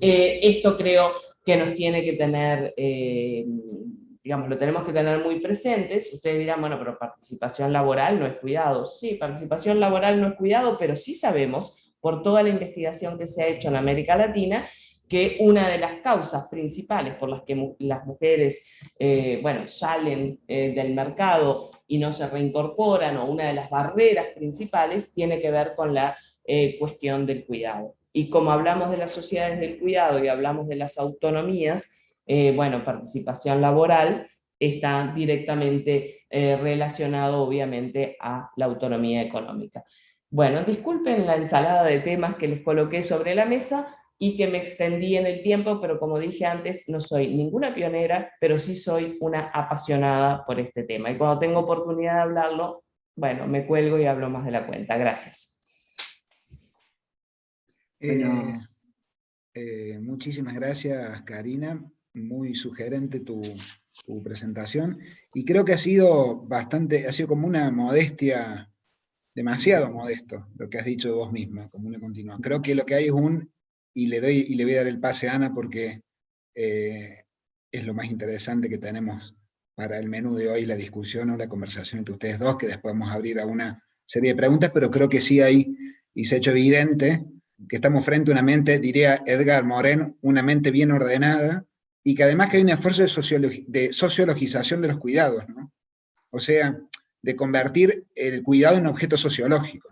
Eh, esto creo que nos tiene que tener, eh, digamos, lo tenemos que tener muy presentes. Ustedes dirán, bueno, pero participación laboral no es cuidado. Sí, participación laboral no es cuidado, pero sí sabemos, por toda la investigación que se ha hecho en América Latina, que una de las causas principales por las que las mujeres eh, bueno, salen del mercado y no se reincorporan, o una de las barreras principales tiene que ver con la eh, cuestión del cuidado. Y como hablamos de las sociedades del cuidado y hablamos de las autonomías, eh, bueno, participación laboral está directamente eh, relacionado obviamente a la autonomía económica. Bueno, disculpen la ensalada de temas que les coloqué sobre la mesa, y que me extendí en el tiempo, pero como dije antes, no soy ninguna pionera, pero sí soy una apasionada por este tema. Y cuando tengo oportunidad de hablarlo, bueno, me cuelgo y hablo más de la cuenta. Gracias. Eh, eh, muchísimas gracias, Karina. Muy sugerente tu, tu, presentación. Y creo que ha sido bastante, ha sido como una modestia, demasiado modesto, lo que has dicho vos misma, como una continua. Creo que lo que hay es un y le, doy, y le voy a dar el pase a Ana porque eh, es lo más interesante que tenemos para el menú de hoy, la discusión o la conversación entre ustedes dos, que después vamos a abrir a una serie de preguntas, pero creo que sí hay, y se ha hecho evidente, que estamos frente a una mente, diría Edgar Moren, una mente bien ordenada, y que además que hay un esfuerzo de, de sociologización de los cuidados, ¿no? O sea, de convertir el cuidado en objeto sociológico.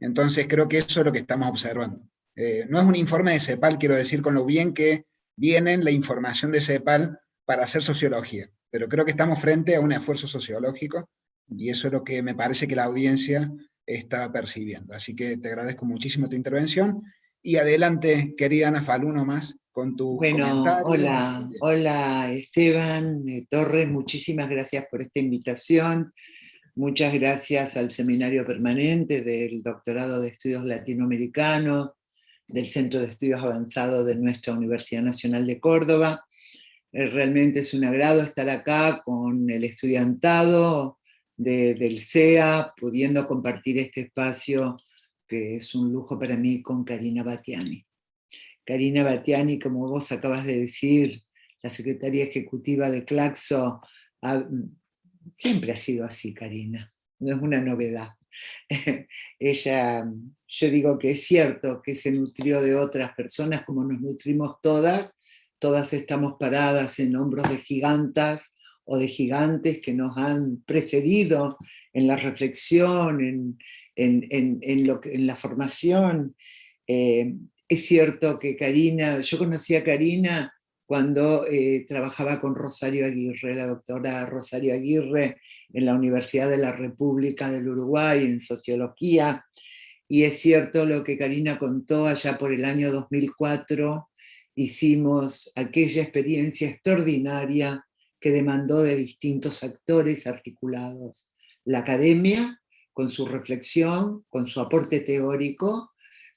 Entonces creo que eso es lo que estamos observando. Eh, no es un informe de CEPAL, quiero decir, con lo bien que viene la información de CEPAL para hacer sociología, pero creo que estamos frente a un esfuerzo sociológico y eso es lo que me parece que la audiencia está percibiendo. Así que te agradezco muchísimo tu intervención y adelante, querida Ana Faluno, más con tu bueno, Hola, hola Esteban eh, Torres, muchísimas gracias por esta invitación. Muchas gracias al Seminario Permanente del Doctorado de Estudios Latinoamericanos, del Centro de Estudios Avanzados de nuestra Universidad Nacional de Córdoba, Eh, realmente es un agrado estar acá con el estudiantado del CEA, pudiendo compartir este espacio que es un lujo para mí con Karina Batiani. Karina Batiani, como vos acabas de decir, la secretaria ejecutiva de Claxo, siempre ha sido así, Karina, no es una novedad. Ella, yo digo que es cierto que se nutrió de otras personas como nos nutrimos todas, todas estamos paradas en hombros de gigantas o de gigantes que nos han precedido en la reflexión, en, en, lo, en la formación. Eh, es cierto que Karina, yo conocí a Karina cuando eh, trabajaba con Rosario Aguirre, la doctora Rosario Aguirre, en la Universidad de la República del Uruguay, en Sociología, y es cierto lo que Karina contó allá por el año 2004, hicimos aquella experiencia extraordinaria que demandó de distintos actores articulados, la academia, con su reflexión, con su aporte teórico,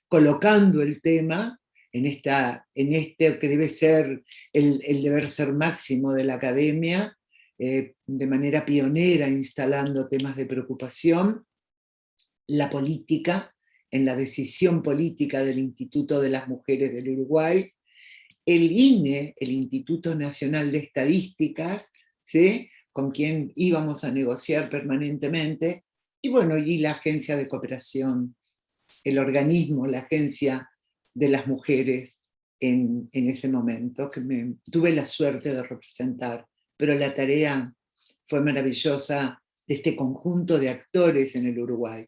colocando el tema en, esta, en este que debe ser el, deber ser máximo de la academia, eh, de manera pionera instalando temas de preocupación, la política, en la decisión política del Instituto de las Mujeres del Uruguay, el INE, el Instituto Nacional de Estadísticas, ¿sí? con quien íbamos a negociar permanentemente, y bueno, y la Agencia de Cooperación, el organismo, la Agencia de las Mujeres en, ese momento, que me, tuve la suerte de representar, pero la tarea fue maravillosa de este conjunto de actores en el Uruguay.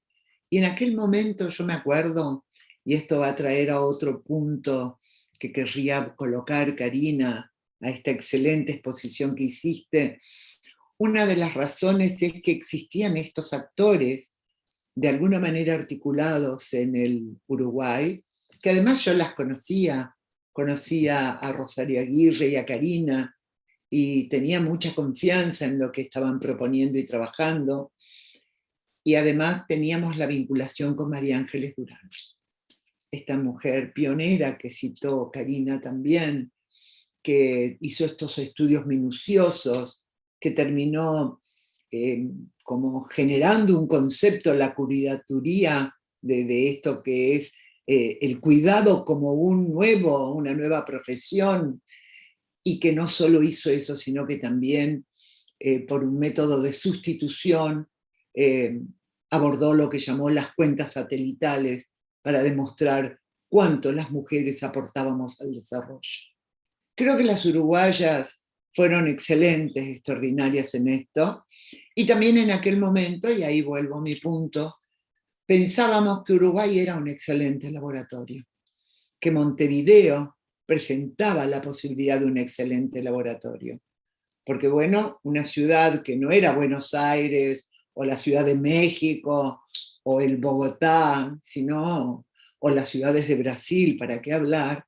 Y en aquel momento yo me acuerdo, y esto va a traer a otro punto que querría colocar Karina, a esta excelente exposición que hiciste, una de las razones es que existían estos actores de alguna manera articulados en el Uruguay, que además yo las conocía, conocía a Rosario Aguirre y a Karina, y tenía mucha confianza en lo que estaban proponiendo y trabajando, y además teníamos la vinculación con María Ángeles Durán, esta mujer pionera que citó Karina también, que hizo estos estudios minuciosos, que terminó eh, como generando un concepto, la curidaturía de, esto que es eh, el cuidado como un nuevo, una nueva profesión, y que no solo hizo eso, sino que también eh, por un método de sustitución abordó lo que llamó las cuentas satelitales para demostrar cuánto las mujeres aportábamos al desarrollo. Creo que las uruguayas fueron excelentes, extraordinarias en esto, y también en aquel momento, y ahí vuelvo a mi punto, pensábamos que Uruguay era un excelente laboratorio, que Montevideo presentaba la posibilidad de un excelente laboratorio. Porque bueno, una ciudad que no era Buenos Aires, o la Ciudad de México, o el Bogotá, sino, o las ciudades de Brasil, ¿para qué hablar?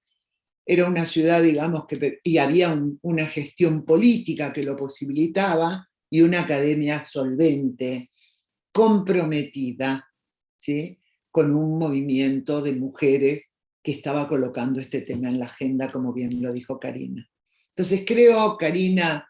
era una ciudad, digamos, que, y había una gestión política que lo posibilitaba, y una academia solvente, comprometida, ¿sí? con un movimiento de mujeres que estaba colocando este tema en la agenda, como bien lo dijo Karina. Entonces creo, Karina,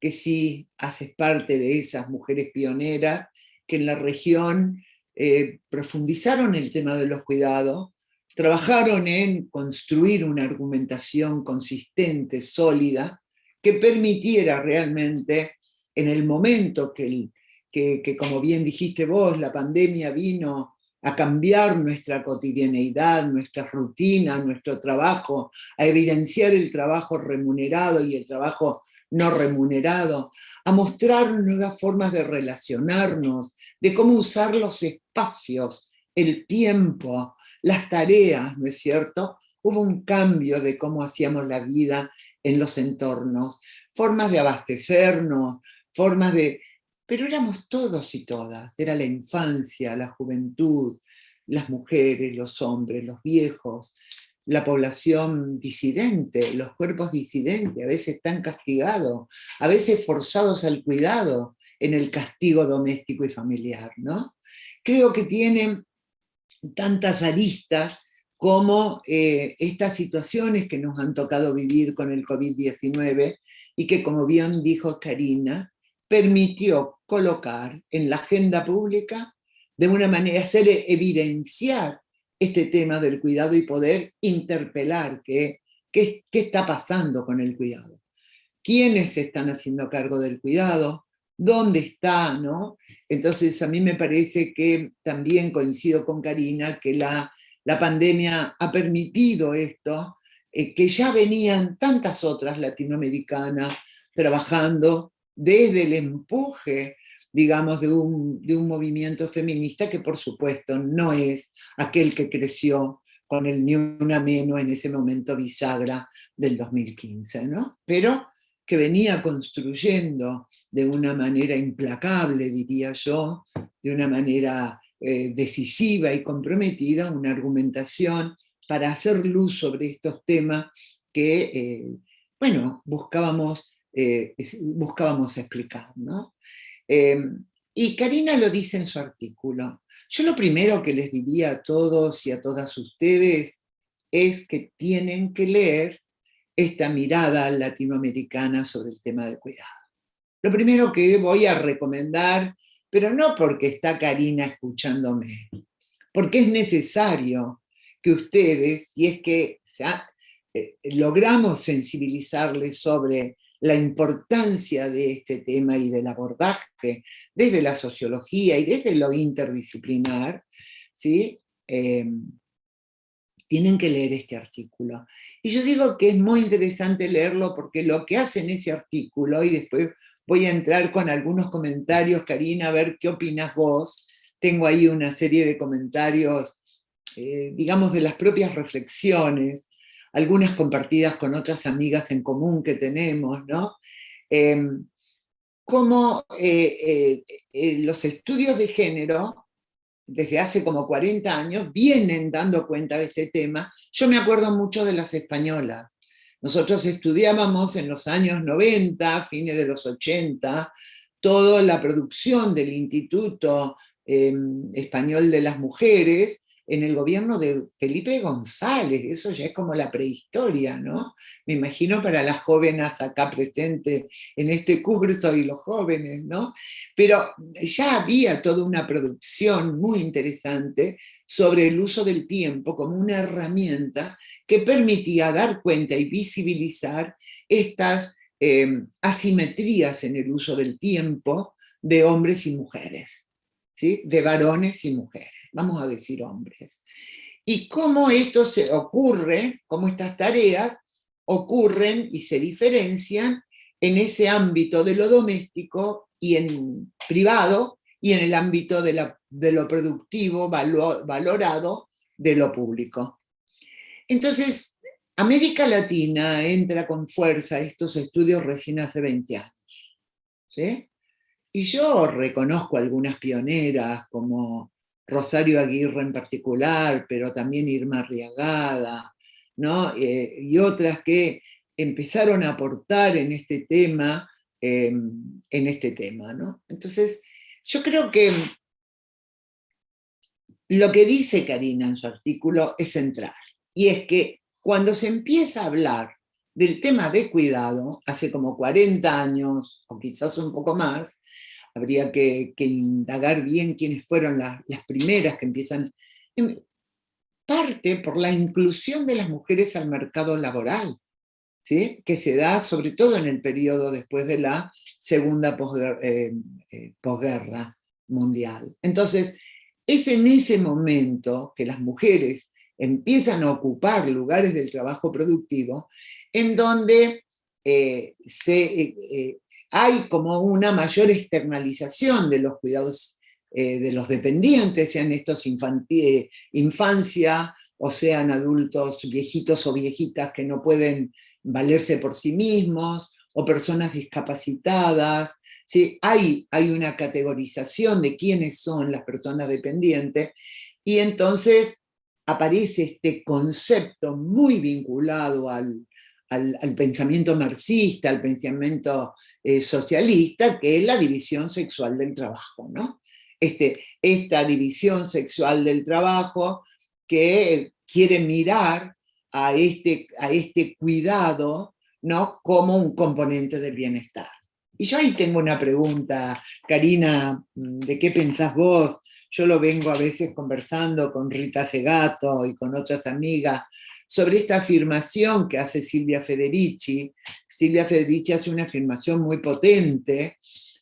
que sí haces parte de esas mujeres pioneras que en la región eh, profundizaron el tema de los cuidados, trabajaron en construir una argumentación consistente, sólida, que permitiera realmente, en el momento que, que, como bien dijiste vos, la pandemia vino a cambiar nuestra cotidianeidad, nuestra rutina, nuestro trabajo, a evidenciar el trabajo remunerado y el trabajo no remunerado, a mostrar nuevas formas de relacionarnos, de cómo usar los espacios, el tiempo, las tareas, ¿no es cierto? Hubo un cambio de cómo hacíamos la vida en los entornos, formas de abastecernos, formas de... Pero éramos todos y todas, era la infancia, la juventud, las mujeres, los hombres, los viejos, la población disidente, los cuerpos disidentes, a veces tan castigados, a veces forzados al cuidado en el castigo doméstico y familiar, ¿no? Creo que tienen tantas aristas como eh, estas situaciones que nos han tocado vivir con el COVID-19 y que, como bien dijo Karina, permitió colocar en la agenda pública de una manera, hacer evidenciar este tema del cuidado y poder interpelar qué, qué, está pasando con el cuidado. ¿Quiénes se están haciendo cargo del cuidado? ¿Dónde está? ¿no? Entonces a mí me parece que también coincido con Karina que la, la pandemia ha permitido esto, eh, que ya venían tantas otras latinoamericanas trabajando desde el empuje, digamos, de un, de un movimiento feminista que por supuesto no es aquel que creció con el Ni Una Menos en ese momento bisagra del 2015, ¿no? Pero que venía construyendo de una manera implacable, diría yo, de una manera eh, decisiva y comprometida, una argumentación para hacer luz sobre estos temas que, eh, bueno, buscábamos, eh, buscábamos explicar. ¿no? Em, y Karina lo dice en su artículo. Yo lo primero que les diría a todos y a todas ustedes es que tienen que leer esta mirada latinoamericana sobre el tema de cuidado. Lo primero que voy a recomendar, pero no porque está Karina escuchándome, porque es necesario que ustedes, si es que eh, logramos sensibilizarles sobre la importancia de este tema y del abordaje desde la sociología y desde lo interdisciplinar, ¿sí? Em, tienen que leer este artículo. Y yo digo que es muy interesante leerlo porque lo que hace ese artículo, y después voy a entrar con algunos comentarios, Karina, a ver qué opinas vos. Tengo ahí una serie de comentarios, eh, digamos, de las propias reflexiones, algunas compartidas con otras amigas en común que tenemos, ¿no? Em, como eh, eh, los estudios de género desde hace como 40 años, vienen dando cuenta de este tema. Yo me acuerdo mucho de las españolas. Nosotros estudiábamos en los años 90, fines de los 80, toda la producción del Instituto em, Español de las Mujeres, en el gobierno de Felipe González, eso ya es como la prehistoria, ¿no? Me imagino para las jóvenes acá presentes en este curso y los jóvenes, ¿no? Pero ya había toda una producción muy interesante sobre el uso del tiempo como una herramienta que permitía dar cuenta y visibilizar estas em, asimetrías en el uso del tiempo de hombres y mujeres de varones y mujeres, vamos a decir hombres. Y cómo esto se ocurre, cómo estas tareas ocurren y se diferencian en ese ámbito de lo doméstico y en privado y en el ámbito de, lo productivo, valorado de lo público. Entonces, América Latina entra con fuerza estos estudios recién hace 20 años. ¿sí? Y yo reconozco algunas pioneras, como Rosario Aguirre en particular, pero también Irma Arriagada, ¿no? Eh, y otras que empezaron a aportar en este tema, em, en este tema. ¿no? Entonces, yo creo que lo que dice Karina en su artículo es central, y es que cuando se empieza a hablar del tema de cuidado, hace como 40 años, o quizás un poco más, habría que, indagar bien quiénes fueron las, primeras que empiezan, em, parte por la inclusión de las mujeres al mercado laboral, ¿sí? que se da sobre todo en el periodo después de la segunda eh, eh, posguerra mundial. Entonces, es en ese momento que las mujeres empiezan a ocupar lugares del trabajo productivo, en donde eh, se, hay como una mayor externalización de los cuidados eh, de los dependientes, sean estos eh, infancia o sean adultos viejitos o viejitas que no pueden valerse por sí mismos, o personas discapacitadas, ¿sí? hay, hay una categorización de quiénes son las personas dependientes, y entonces aparece este concepto muy vinculado al, al, pensamiento marxista, al pensamiento eh, socialista, que es la división sexual del trabajo. ¿no? Este, esta división sexual del trabajo que quiere mirar a este, a este cuidado ¿no? como un componente del bienestar. Y yo ahí tengo una pregunta, Karina, ¿de qué pensás vos? Yo lo vengo a veces conversando con Rita Segato y con otras amigas sobre esta afirmación que hace Silvia Federici. Silvia Federici hace una afirmación muy potente,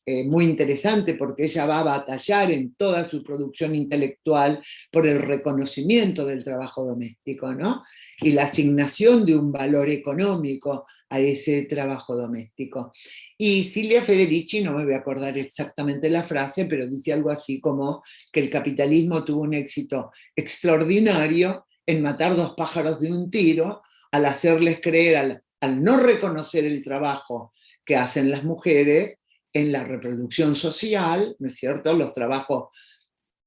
eh, muy interesante porque ella va a batallar en toda su producción intelectual por el reconocimiento del trabajo doméstico, ¿no? Y la asignación de un valor económico a ese trabajo doméstico. Y Silvia Federici, no me voy a acordar exactamente la frase, pero dice algo así como que el capitalismo tuvo un éxito extraordinario en matar dos pájaros de un tiro, al hacerles creer, al no reconocer el trabajo que hacen las mujeres, en la reproducción social, ¿no es cierto? Los trabajos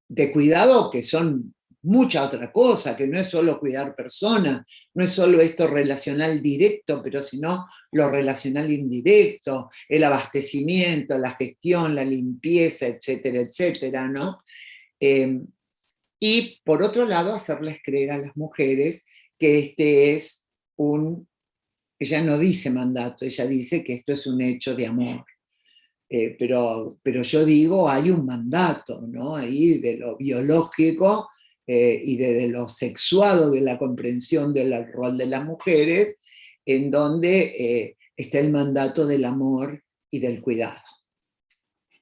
de cuidado que son mucha otra cosa, que no es solo cuidar personas, no es solo esto relacional directo, pero sino lo relacional indirecto, el abastecimiento, la gestión, la limpieza, etcétera, etcétera, ¿no? Em, y por otro lado, hacerles creer a las mujeres que este es un, ella no dice mandato, ella dice que esto es un hecho de amor. Eh, pero, pero yo digo, hay un mandato, ¿no? Ahí de lo biológico eh, y de, lo sexuado de la comprensión del rol de las mujeres, en donde eh, está el mandato del amor y del cuidado.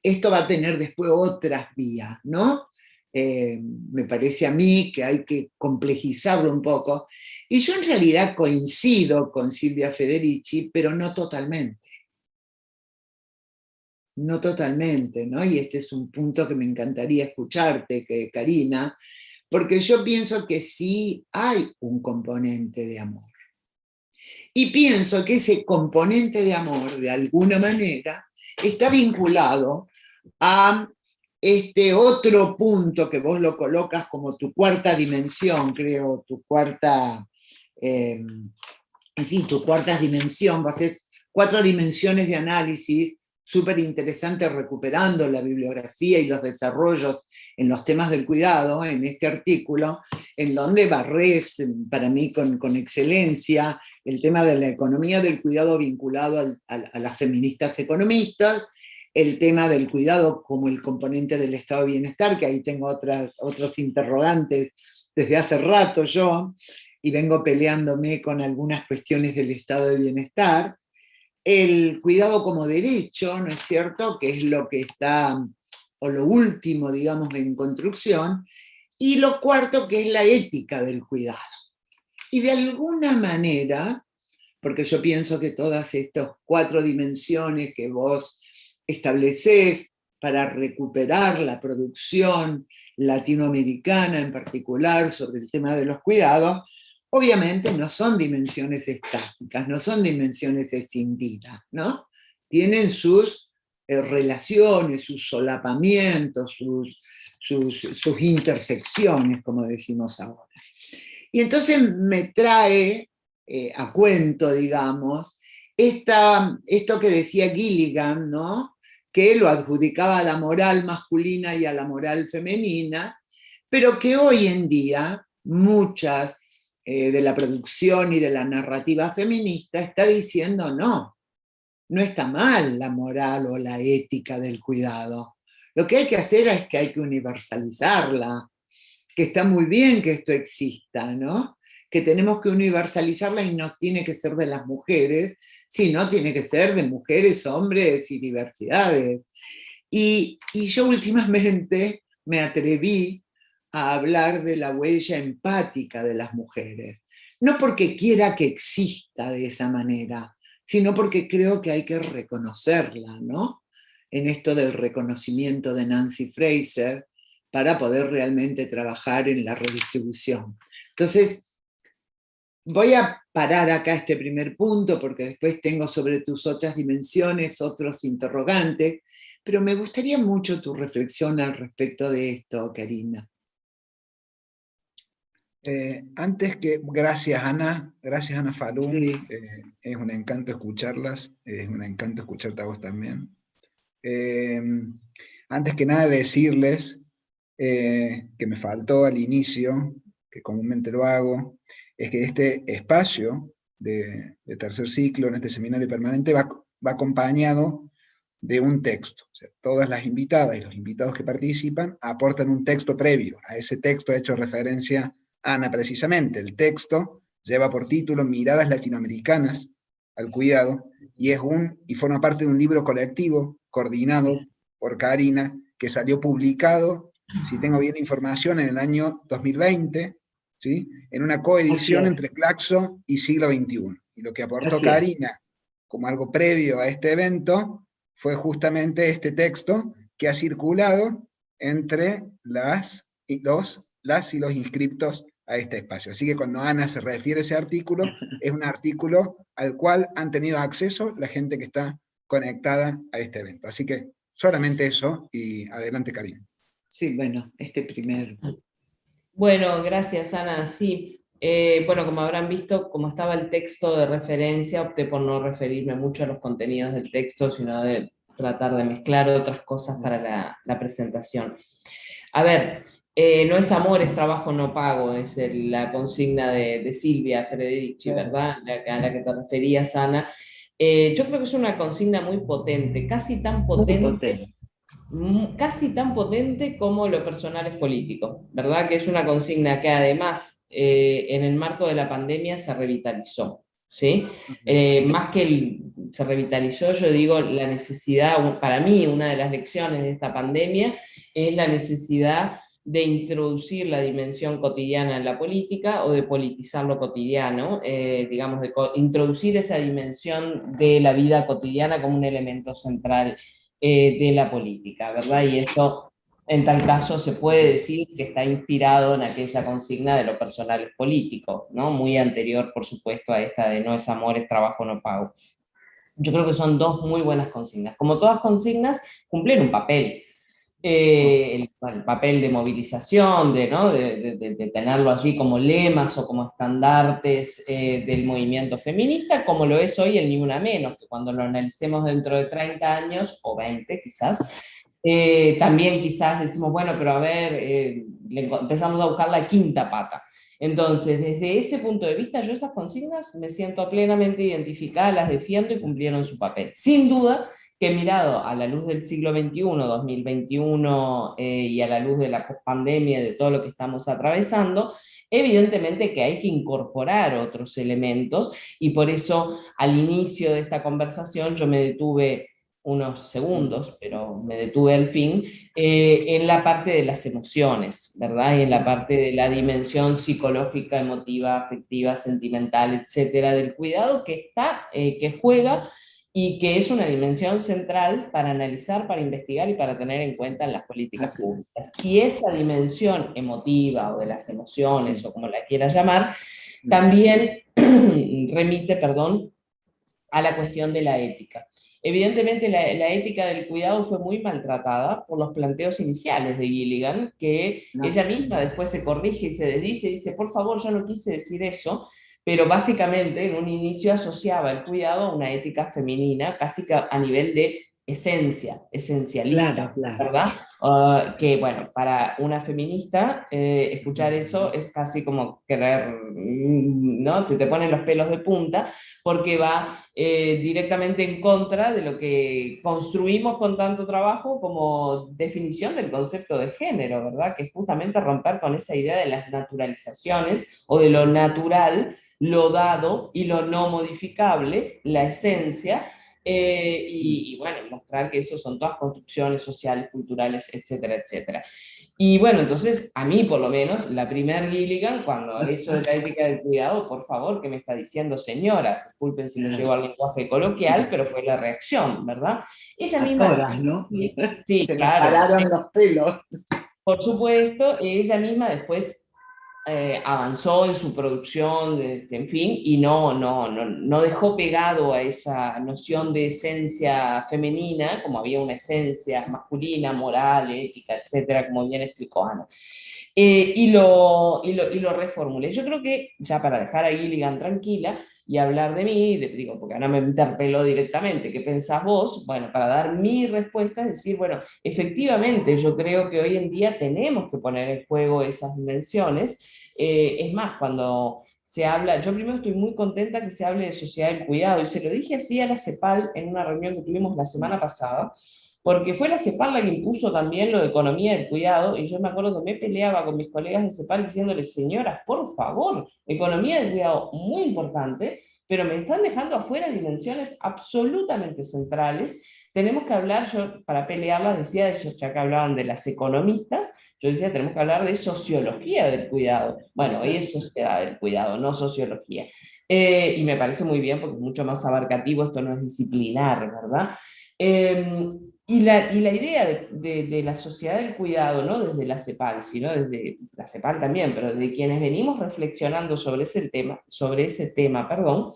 Esto va a tener después otras vías, ¿no? Me parece a mí que hay que complejizarlo un poco, y yo en realidad coincido con Silvia Federici, pero no totalmente no totalmente, ¿no? Y este es un punto que me encantaría escucharte, que, Karina, porque yo pienso que sí hay un componente de amor. Y pienso que ese componente de amor, de alguna manera, está vinculado a este otro punto que vos lo colocas como tu cuarta dimensión, creo, tu cuarta, eh, tu cuarta dimensión, vos haces cuatro dimensiones de análisis súper interesante recuperando la bibliografía y los desarrollos en los temas del cuidado, en este artículo, en donde barres, para mí con, con excelencia, el tema de la economía del cuidado vinculado a, las feministas economistas, el tema del cuidado como el componente del estado de bienestar, que ahí tengo otras, otros interrogantes desde hace rato yo, y vengo peleándome con algunas cuestiones del estado de bienestar, el cuidado como derecho, ¿no es cierto?, que es lo que está, o lo último, digamos, en construcción, y lo cuarto, que es la ética del cuidado. Y de alguna manera, porque yo pienso que todas estas cuatro dimensiones que vos establecés para recuperar la producción latinoamericana en particular sobre el tema de los cuidados, Obviamente no son dimensiones estáticas, no son dimensiones escindidas, ¿no? Tienen sus eh, relaciones, sus solapamientos, sus, sus, intersecciones, como decimos ahora. Y entonces me trae eh, a cuento, digamos, esta, esto que decía Gilligan, ¿no? Que lo adjudicaba a la moral masculina y a la moral femenina, pero que hoy en día muchas eh, de la producción y de la narrativa feminista está diciendo no, no está mal la moral o la ética del cuidado. Lo que hay que hacer es que hay que universalizarla, que está muy bien que esto exista, ¿no? que tenemos que universalizarla y no tiene que ser de las mujeres, sino tiene que ser de mujeres, hombres y diversidades. Y, y yo últimamente me atreví a hablar de la huella empática de las mujeres. No porque quiera que exista de esa manera, sino porque creo que hay que reconocerla, ¿no? En esto del reconocimiento de Nancy Fraser, para poder realmente trabajar en la redistribución. Entonces, voy a parar acá este primer punto, porque después tengo sobre tus otras dimensiones otros interrogantes, pero me gustaría mucho tu reflexión al respecto de esto, Karina. Eh, antes que, gracias Ana, gracias Ana Falun, eh, es un encanto escucharlas, es un encanto escucharte a vos también. Eh, antes que nada decirles que me faltó al inicio, que comúnmente lo hago, es que este espacio de, tercer ciclo en este seminario permanente va, acompañado de un texto. Todas las invitadas y los invitados que participan aportan un texto previo. A ese texto ha hecho referencia Ana precisamente. El texto lleva por título Miradas Latinoamericanas al Cuidado, y, es un, y forma parte de un libro colectivo coordinado por Karina, que salió publicado, si tengo bien información, en el año 2020, ¿sí? en una coedición entre Claxo y Siglo XXI. Y lo que aportó Karina como algo previo a este evento fue justamente este texto que ha circulado entre las y los, las y los inscriptos a este espacio. Así que cuando Ana se refiere a ese artículo, es un artículo al cual han tenido acceso la gente que está conectada a este evento. Así que solamente eso, y adelante Karina. Sí, bueno, este primer... Bueno, gracias Ana, sí. Eh, bueno, como habrán visto, como estaba el texto de referencia, opté por no referirme mucho a los contenidos del texto, sino de tratar de mezclar otras cosas para la, la presentación. A ver, eh, no es amor, es trabajo no pago, es la consigna de, Silvia Federici, ¿verdad? a la que te referías, Ana. Eh, yo creo que es una consigna muy potente, casi tan potente, mm, casi tan potente como lo personal es político, ¿verdad? Que es una consigna que además eh, en el marco de la pandemia se revitalizó, ¿sí? más que se revitalizó, yo digo, la necesidad, para mí una de las lecciones de esta pandemia es la necesidad de introducir la dimensión cotidiana en la política o de politizar lo cotidiano, eh, digamos, de introducir esa dimensión de la vida cotidiana como un elemento central eh, de la política, ¿verdad? Y esto, en tal caso, se puede decir que está inspirado en aquella consigna de lo personal es político, ¿no? Muy anterior, por supuesto, a esta de no es amor, es trabajo, no pago. Yo creo que son dos muy buenas consignas. Como todas consignas, cumplen un papel, eh, el, papel de movilización, de, ¿no? de, tenerlo allí como lemas o como estandartes eh, del movimiento feminista, como lo es hoy el Ni Una Menos, que cuando lo analicemos dentro de 30 años, o 20 quizás, eh, también quizás decimos, bueno, pero a ver, empezamos a buscar la quinta pata. Entonces, desde ese punto de vista, yo esas consignas me siento plenamente identificada, las defiendo y cumplieron su papel. Sin duda, que mirado a la luz del siglo XXI, 2021, eh, y a la luz de la pandemia, de todo lo que estamos atravesando, evidentemente que hay que incorporar otros elementos, y por eso al inicio de esta conversación yo me detuve unos segundos, pero me detuve al fin, eh, en la parte de las emociones, ¿verdad? Y en la parte de la dimensión psicológica, emotiva, afectiva, sentimental, etcétera, del cuidado que está, eh, que juega y que es una dimensión central para analizar, para investigar y para tener en cuenta en las políticas públicas. Y esa dimensión emotiva o de las emociones o como la quieras llamar, también remite, perdón, a la cuestión de la ética. Evidentemente la, ética del cuidado fue muy maltratada por los planteos iniciales de Gilligan, que ella misma después se corrige y se desdice y dice, por favor, yo no quise decir eso, pero básicamente en un inicio asociaba el cuidado a una ética femenina, casi que a nivel de esencia, esencialista, ¿verdad? Ah, que bueno, para una feminista eh, escuchar eso es casi como querer, mm, ¿no? Se te ponen los pelos de punta, porque va eh, directamente en contra de lo que construimos con tanto trabajo como definición del concepto de género, ¿verdad? Que es justamente romper con esa idea de las naturalizaciones o de lo natural, lo dado y lo no modificable, la esencia, eh, y, bueno, mostrar que eso son todas construcciones sociales, culturales, etcétera, etcétera. Y bueno, entonces, a mí por lo menos, la primer Gilligan, cuando eso de la ética del cuidado, por favor, ¿qué me está diciendo señora? Disculpen si lo llevo al lenguaje coloquial, pero fue la reacción, ¿verdad? Ella misma... ¿no? Sí, Se claro. pararon los pelos. Por supuesto, ella misma después eh, avanzó en su producción, este, en fin, y no, no, no, no, dejó pegado a esa noción de esencia femenina, como había una esencia masculina, moral, ética, etcétera, como bien explicó Ana. Eh, y, lo, y, lo, y lo reformulé. Yo creo que, ya para dejar a Gilligan tranquila, y hablar de mí, digo, porque Ana me interpeló directamente, ¿qué pensás vos? Bueno, para dar mi respuesta, es decir, bueno, efectivamente yo creo que hoy en día tenemos que poner en juego esas dimensiones, eh, es más, cuando se habla, yo primero estoy muy contenta que se hable de sociedad del cuidado, y se lo dije así a la CEPAL en una reunión que tuvimos la semana pasada, porque fue la CEPAL la que impuso también lo de economía del cuidado, y yo me acuerdo que me peleaba con mis colegas de CEPAL diciéndoles, señoras, por favor, economía del cuidado muy importante, pero me están dejando afuera dimensiones absolutamente centrales. Tenemos que hablar, yo para pelearlas decía, ellos ya que hablaban de las economistas, yo decía, tenemos que hablar de sociología del cuidado. Bueno, hoy es sociedad del cuidado, no sociología. Eh, y me parece muy bien porque es mucho más abarcativo, esto no es disciplinar, ¿verdad? Em, y la, y la idea de, de, la sociedad del cuidado, no desde la CEPAL, sino desde la CEPAL también, pero de quienes venimos reflexionando sobre ese tema, sobre ese tema perdón,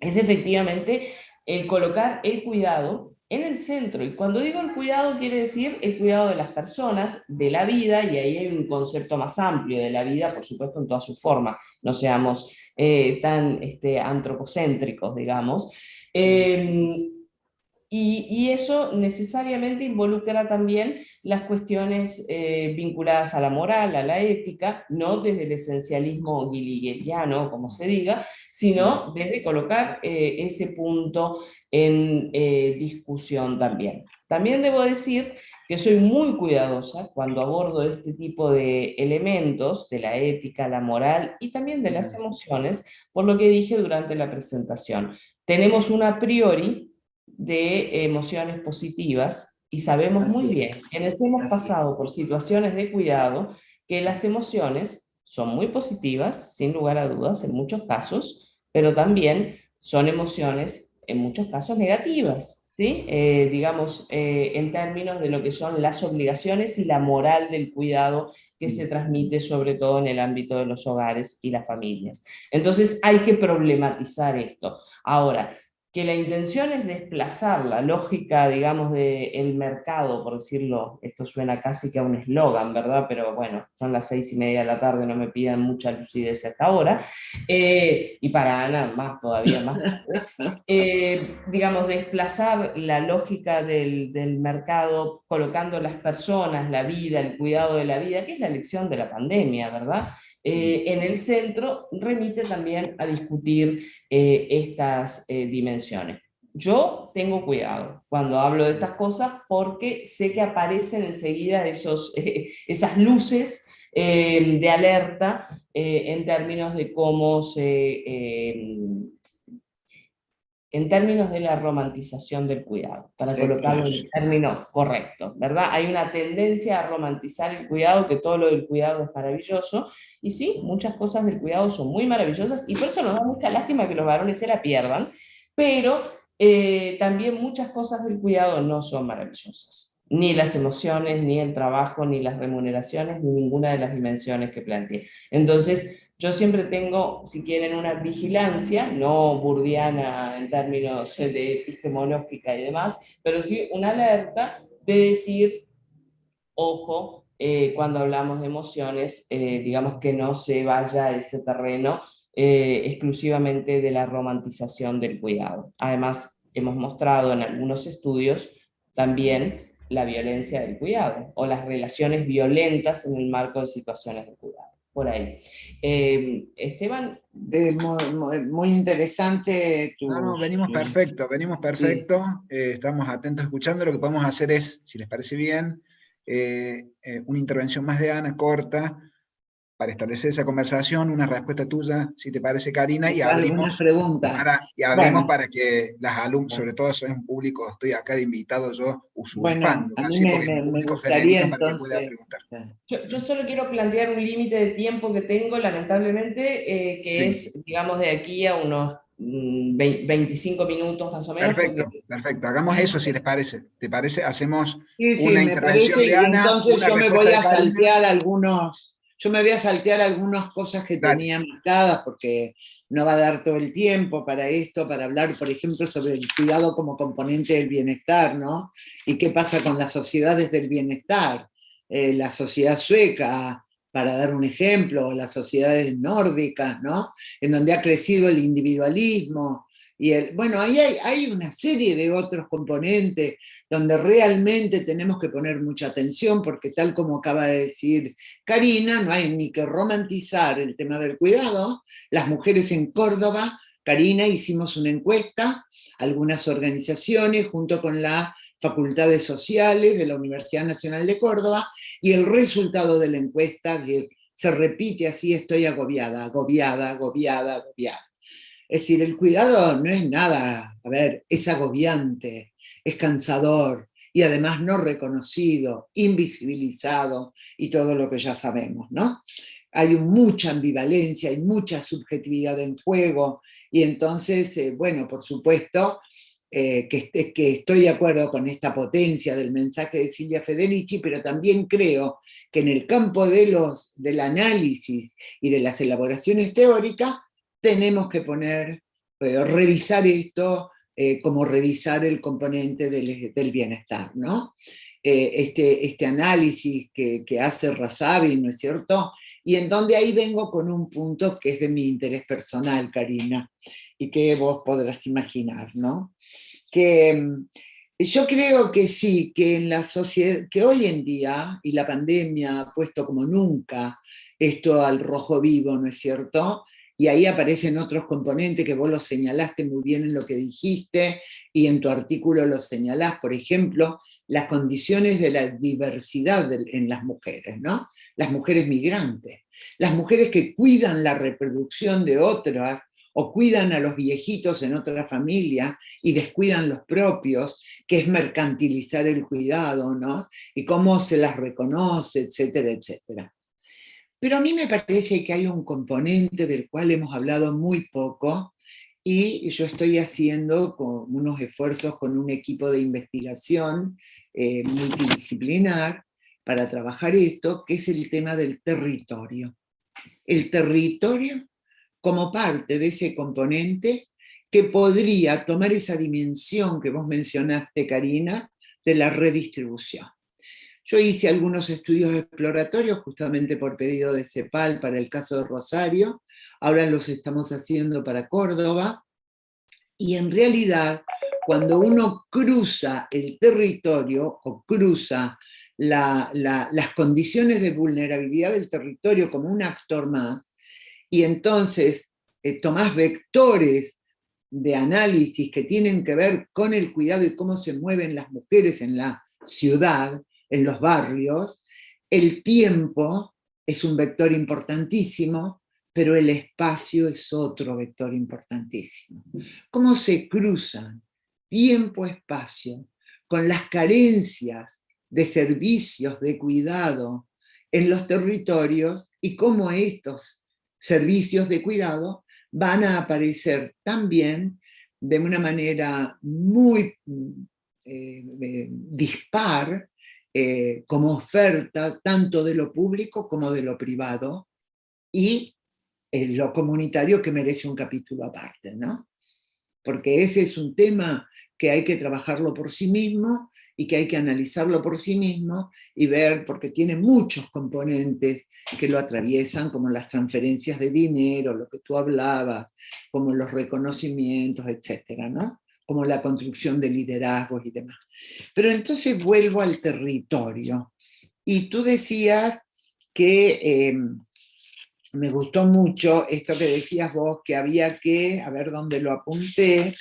es efectivamente el colocar el cuidado en el centro. Y cuando digo el cuidado, quiere decir el cuidado de las personas, de la vida, y ahí hay un concepto más amplio de la vida, por supuesto, en toda su forma. No seamos eh, tan este, antropocéntricos, digamos. Eh, y, eso necesariamente involucra también las cuestiones eh, vinculadas a la moral, a la ética, no desde el esencialismo guiligueriano, como se diga, sino desde colocar eh, ese punto en eh, discusión también. También debo decir que soy muy cuidadosa cuando abordo este tipo de elementos de la ética, la moral y también de las emociones, por lo que dije durante la presentación. Tenemos un a priori de emociones positivas y sabemos muy bien, quienes hemos pasado por situaciones de cuidado, que las emociones son muy positivas, sin lugar a dudas, en muchos casos, pero también son emociones, en muchos casos, negativas, ¿sí? Eh, digamos, eh, en términos de lo que son las obligaciones y la moral del cuidado que se transmite sobre todo en el ámbito de los hogares y las familias. Entonces hay que problematizar esto. Ahora, que la intención es desplazar la lógica, digamos, del mercado, por decirlo, esto suena casi que a un eslogan, ¿verdad? Pero bueno, son las seis y media de la tarde, no me pidan mucha lucidez hasta ahora, eh, y para Ana más todavía más, eh, digamos, desplazar la lógica del, del mercado colocando las personas, la vida, el cuidado de la vida, que es la lección de la pandemia, ¿verdad? Eh, en el centro remite también a discutir eh, estas eh, dimensiones. Yo tengo cuidado cuando hablo de estas cosas porque sé que aparecen enseguida esos, esas luces de alerta en términos de cómo se en términos de la romantización del cuidado, para colocarlo en el término correcto, ¿verdad? Hay una tendencia a romantizar el cuidado, que todo lo del cuidado es maravilloso, y sí, muchas cosas del cuidado son muy maravillosas, y por eso nos da mucha lástima que los varones se la pierdan, pero eh, también muchas cosas del cuidado no son maravillosas, ni las emociones, ni el trabajo, ni las remuneraciones, ni ninguna de las dimensiones que planteé. Entonces, yo siempre tengo, si quieren, una vigilancia, no burdiana en términos de epistemológica y demás, pero sí una alerta de decir, ojo, eh, cuando hablamos de emociones, eh, digamos que no se vaya a ese terreno eh, exclusivamente de la romantización del cuidado. Además, hemos mostrado en algunos estudios también la violencia del cuidado, o las relaciones violentas en el marco de situaciones de cuidado por ahí. Eh, Esteban. muy, interesante tu... No, no, venimos perfecto, venimos perfecto, eh, estamos atentos escuchando, lo que podemos hacer es, si les parece bien, eh, una intervención más de Ana, corta, para establecer esa conversación, una respuesta tuya, si te parece, Karina, y abrimos, para, y abrimos para que las alumnas, sobre todo soy un público, estoy acá de invitado yo, usurpando, bueno, así me, me, público para que pueda preguntar. Yo, yo, solo quiero plantear un límite de tiempo que tengo, lamentablemente, eh, que es, digamos, de aquí a unos 25 mm, minutos más o menos. Perfecto, perfecto. Hagamos eso si les parece. ¿Te parece? Hacemos una intervención de Ana. Entonces yo me voy a saltear algunos yo me voy a saltear algunas cosas que tenía marcadas porque no va a dar todo el tiempo para esto, para hablar, por ejemplo, sobre el cuidado como componente del bienestar, ¿no? Y qué pasa con las sociedades del bienestar. Eh, la sociedad sueca, para dar un ejemplo, las sociedades nórdicas, ¿no? En donde ha crecido el individualismo, y el, bueno, ahí hay, una serie de otros componentes donde realmente tenemos que poner mucha atención, porque tal como acaba de decir Karina, no hay ni que romantizar el tema del cuidado. Las mujeres en Córdoba, Karina, hicimos una encuesta, algunas organizaciones, junto con las facultades sociales de la Universidad Nacional de Córdoba, y el resultado de la encuesta, que se repite así, estoy agobiada, agobiada, agobiada, agobiada. Es decir, el cuidado no es nada, a ver, es agobiante, es cansador y además no reconocido, invisibilizado y todo lo que ya sabemos, ¿no? Hay mucha ambivalencia, hay mucha subjetividad en juego y entonces, eh, bueno, por supuesto, eh, que, que, estoy de acuerdo con esta potencia del mensaje de Silvia Federici, pero también creo que en el campo de los, del análisis y de las elaboraciones teóricas tenemos que poner, eh, revisar esto eh, como revisar el componente del, bienestar, ¿no? Eh, este, este análisis que, hace Razavi, ¿no es cierto? Y en donde ahí vengo con un punto que es de mi interés personal, Karina, y que vos podrás imaginar, ¿no? Que mm, yo creo que sí, que en la sociedad, que hoy en día, y la pandemia ha puesto como nunca esto al rojo vivo, ¿no es cierto? Y ahí aparecen otros componentes que vos los señalaste muy bien en lo que dijiste, y en tu artículo los señalás, por ejemplo, las condiciones de la diversidad en las mujeres, ¿no? Las mujeres migrantes, las mujeres que cuidan la reproducción de otras, o cuidan a los viejitos en otra familia y descuidan los propios, que es mercantilizar el cuidado, ¿no? Y cómo se las reconoce, etcétera, etcétera. Pero a mí me parece que hay un componente del cual hemos hablado muy poco y yo estoy haciendo unos esfuerzos con un equipo de investigación eh, multidisciplinar para trabajar esto, que es el tema del territorio. El territorio como parte de ese componente que podría tomar esa dimensión que vos mencionaste, Karina, de la redistribución. Yo hice algunos estudios exploratorios justamente por pedido de CEPAL para el caso de Rosario, ahora los estamos haciendo para Córdoba, y en realidad cuando uno cruza el territorio o cruza las condiciones de vulnerabilidad del territorio como un actor más, y entonces eh, tomás vectores de análisis que tienen que ver con el cuidado y cómo se mueven las mujeres en la ciudad, en los barrios, el tiempo es un vector importantísimo, pero el espacio es otro vector importantísimo. ¿Cómo se cruzan tiempo-espacio con las carencias de servicios de cuidado en los territorios y cómo estos servicios de cuidado van a aparecer también de una manera muy eh, eh, dispar eh, como oferta tanto de lo público como de lo privado y lo comunitario que merece un capítulo aparte, ¿no? Porque ese es un tema que hay que trabajarlo por sí mismo y que hay que analizarlo por sí mismo y ver, porque tiene muchos componentes que lo atraviesan, como las transferencias de dinero, lo que tú hablabas, como los reconocimientos, etcétera, ¿no? Como la construcción de liderazgos y demás. Pero entonces vuelvo al territorio. Y tú decías que em, me gustó mucho esto que decías vos, que había que, a ver dónde lo apunté,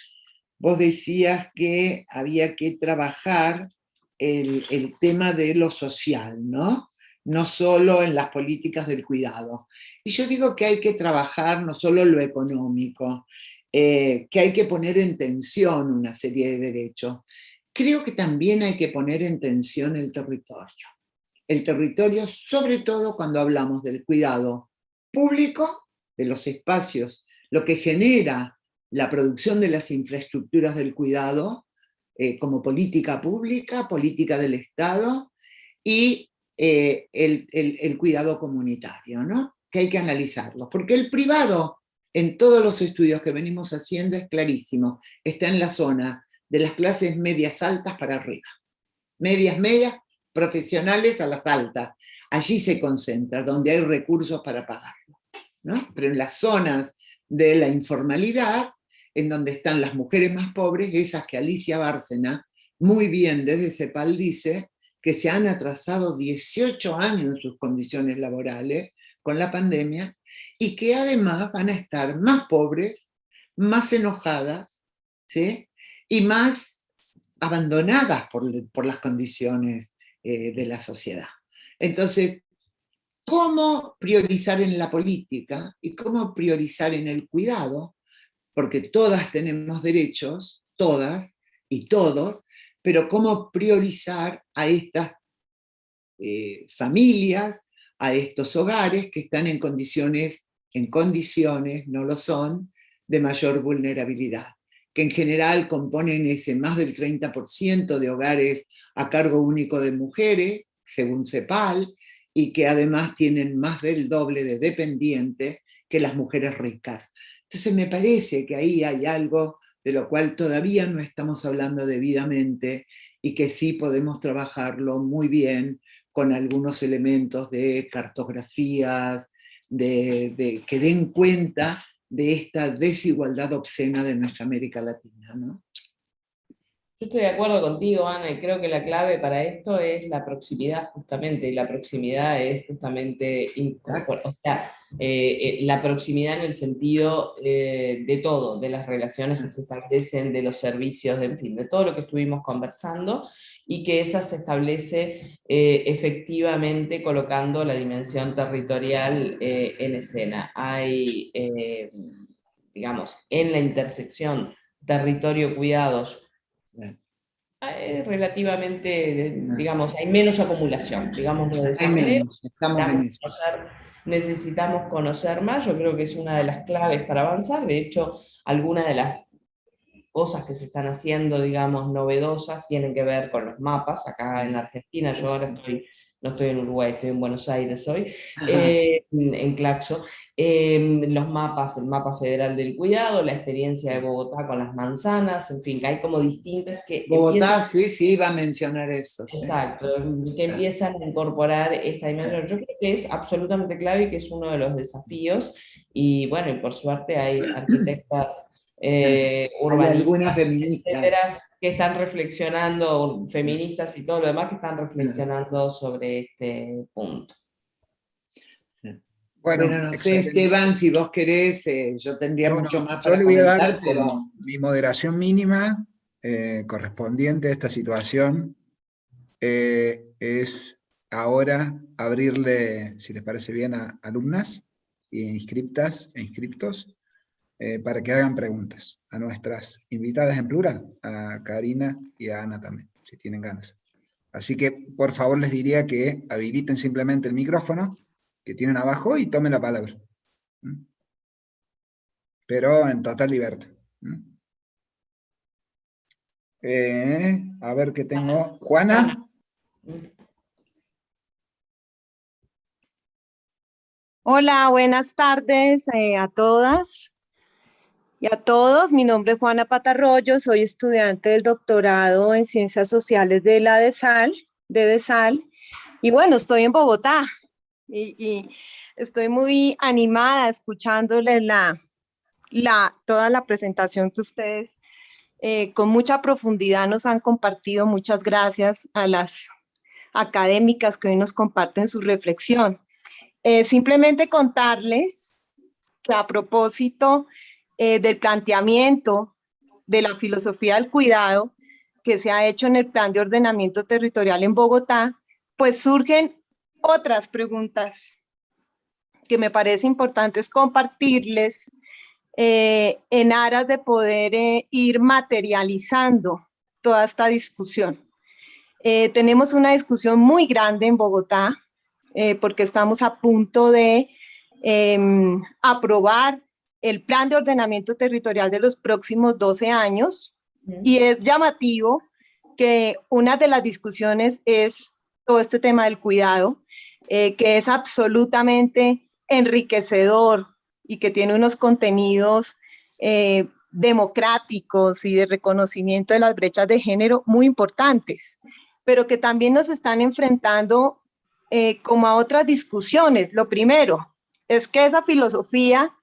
vos decías que había que trabajar el, el tema de lo social, ¿no? no solo en las políticas del cuidado. Y yo digo que hay que trabajar no solo lo económico, eh, que hay que poner en tensión una serie de derechos. Creo que también hay que poner en tensión el territorio. El territorio, sobre todo cuando hablamos del cuidado público, de los espacios, lo que genera la producción de las infraestructuras del cuidado, eh, como política pública, política del Estado, y eh, el, cuidado comunitario, ¿no? que hay que analizarlo. Porque el privado en todos los estudios que venimos haciendo es clarísimo, está en la zona de las clases medias altas para arriba. Medias, medias, profesionales a las altas. Allí se concentra, donde hay recursos para pagarlo. Pero en las zonas de la informalidad en donde están las mujeres más pobres, esas que Alicia Bárcena, muy bien desde CEPAL dice, que se han atrasado 18 años en sus condiciones laborales con la pandemia, y que además van a estar más pobres, más enojadas, ¿sí? y más abandonadas por, las condiciones eh, de la sociedad. Entonces, ¿cómo priorizar en la política y cómo priorizar en el cuidado? Porque todas tenemos derechos, todas y todos, pero cómo priorizar a estas eh, familias, a estos hogares que están en condiciones, en condiciones, no lo son, de mayor vulnerabilidad, que en general componen ese más del 30% de hogares a cargo único de mujeres, según CEPAL, y que además tienen más del doble de dependientes que las mujeres ricas. Entonces me parece que ahí hay algo de lo cual todavía no estamos hablando debidamente y que sí podemos trabajarlo muy bien con algunos elementos de cartografías, de, que den cuenta de esta desigualdad obscena de nuestra América Latina. ¿no? Yo estoy de acuerdo contigo, Ana, y creo que la clave para esto es la proximidad, justamente, y la proximidad es justamente, o sea, eh, eh, la proximidad en el sentido eh, de todo, de las relaciones que se establecen, de los servicios, de, en fin, de todo lo que estuvimos conversando, y que esa se establece efectivamente colocando la dimensión territorial en escena. Hay, digamos, en la intersección territorio-cuidados, relativamente, digamos, hay menos acumulación, digamos, de necesitamos conocer más, yo creo que es una de las claves para avanzar, de hecho, algunas de las cosas que se están haciendo, digamos, novedosas, tienen que ver con los mapas, acá en Argentina, yo ahora estoy no estoy en Uruguay, estoy en Buenos Aires hoy, eh, en Claxo, em, los mapas, el mapa federal del cuidado, la experiencia de Bogotá con las manzanas, en fin, que hay como distintas que... Bogotá, sí, sí, iba a mencionar eso. Exacto, que empiezan a incorporar esta dimensión. Yo creo que es absolutamente clave y que es uno de los desafíos, y bueno, y por suerte hay arquitectas eh, urbanistas, alguna feminista. que están reflexionando, feministas y todo lo demás, que están reflexionando sobre este punto. Bueno, no sé, Esteban, si vos querés, eh, yo tendría mucho más para Yo le voy a dar como mi moderación mínima eh, correspondiente a esta situación, eh, es ahora abrirle, si les parece bien, a alumnas e inscriptas e inscriptos, eh, para que hagan preguntas a nuestras invitadas en plural, a Karina y a Ana también, si tienen ganas. Así que, por favor, les diría que habiliten simplemente el micrófono que tienen abajo y tomen la palabra. Pero en total libertad. Eh, a ver qué tengo. Juana. Hola, buenas tardes eh, a todas y a todos. Mi nombre es Juana Patarroyo, soy estudiante del doctorado en Ciencias Sociales de la DESAL, de DESAL, y bueno, estoy en Bogotá y, estoy muy animada escuchándoles la, la, toda la presentación que ustedes eh, con mucha profundidad nos han compartido. Muchas gracias a las académicas que hoy nos comparten su reflexión. Eh, simplemente contarles que a propósito eh, del planteamiento de la filosofía del cuidado que se ha hecho en el plan de ordenamiento territorial en Bogotá, pues surgen otras preguntas que me parece importantes compartirles eh, en aras de poder eh, ir materializando toda esta discusión. tenemos una discusión muy grande en Bogotá porque estamos a punto de em, aprobar el plan de ordenamiento territorial de los próximos 12 años y es llamativo que una de las discusiones es todo este tema del cuidado, eh, que es absolutamente enriquecedor y que tiene unos contenidos eh, democráticos y de reconocimiento de las brechas de género muy importantes, pero que también nos están enfrentando eh, como a otras discusiones. Lo primero es que esa filosofía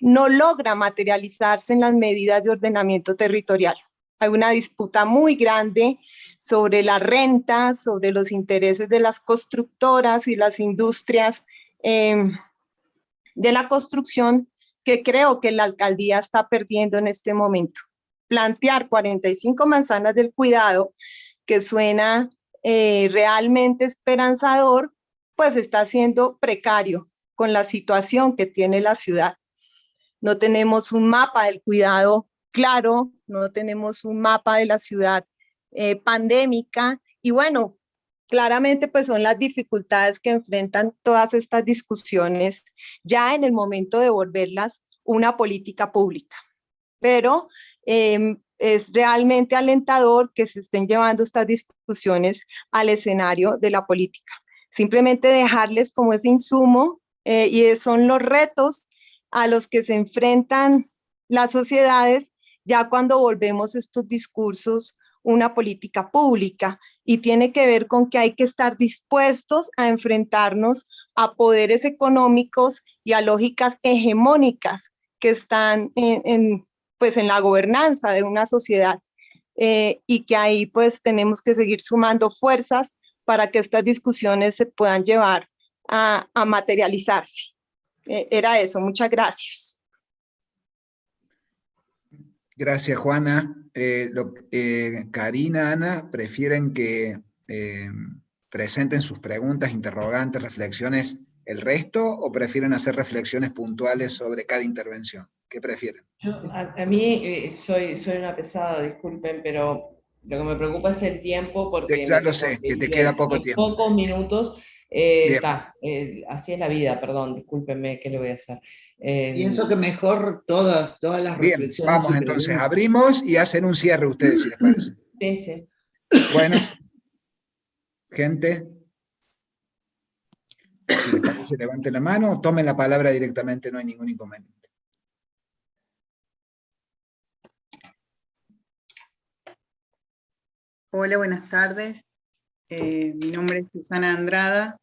no logra materializarse en las medidas de ordenamiento territorial. Hay una disputa muy grande sobre la renta, sobre los intereses de las constructoras y las industrias em, de la construcción que creo que la alcaldía está perdiendo en este momento. Plantear 45 manzanas del cuidado, que suena eh, realmente esperanzador, pues está siendo precario con la situación que tiene la ciudad. No tenemos un mapa del cuidado claro, no tenemos un mapa de la ciudad eh, pandémica y bueno, claramente pues son las dificultades que enfrentan todas estas discusiones ya en el momento de volverlas una política pública. Pero em, es realmente alentador que se estén llevando estas discusiones al escenario de la política. Simplemente dejarles como ese insumo eh, y son los retos a los que se enfrentan las sociedades ya cuando volvemos estos discursos una política pública y tiene que ver con que hay que estar dispuestos a enfrentarnos a poderes económicos y a lógicas hegemónicas que están en, pues en la gobernanza de una sociedad eh, y que ahí pues tenemos que seguir sumando fuerzas para que estas discusiones se puedan llevar a, materializarse. Eh, era eso, muchas gracias. Gracias, Juana. Eh, Karina, Ana, prefieren que presenten sus preguntas, interrogantes, reflexiones el resto o prefieren hacer reflexiones puntuales sobre cada intervención? ¿Qué prefieren? a, mí eh, soy, soy una pesada, disculpen, pero lo que me preocupa es el tiempo porque... Ya lo sé, que te queda poco tiempo. Pocos minutos. Eh, eh, así es la vida, perdón, discúlpenme, ¿qué le voy a hacer? Pienso que mejor todas, todas las Bien, vamos entonces, abrimos y hacen un cierre ustedes, si les parece. Sí, sí. Bueno, gente, si les parece, levanten la mano, tomen la palabra directamente, no hay ningún inconveniente. Hola, buenas tardes. Eh, mi nombre es Susana Andrada.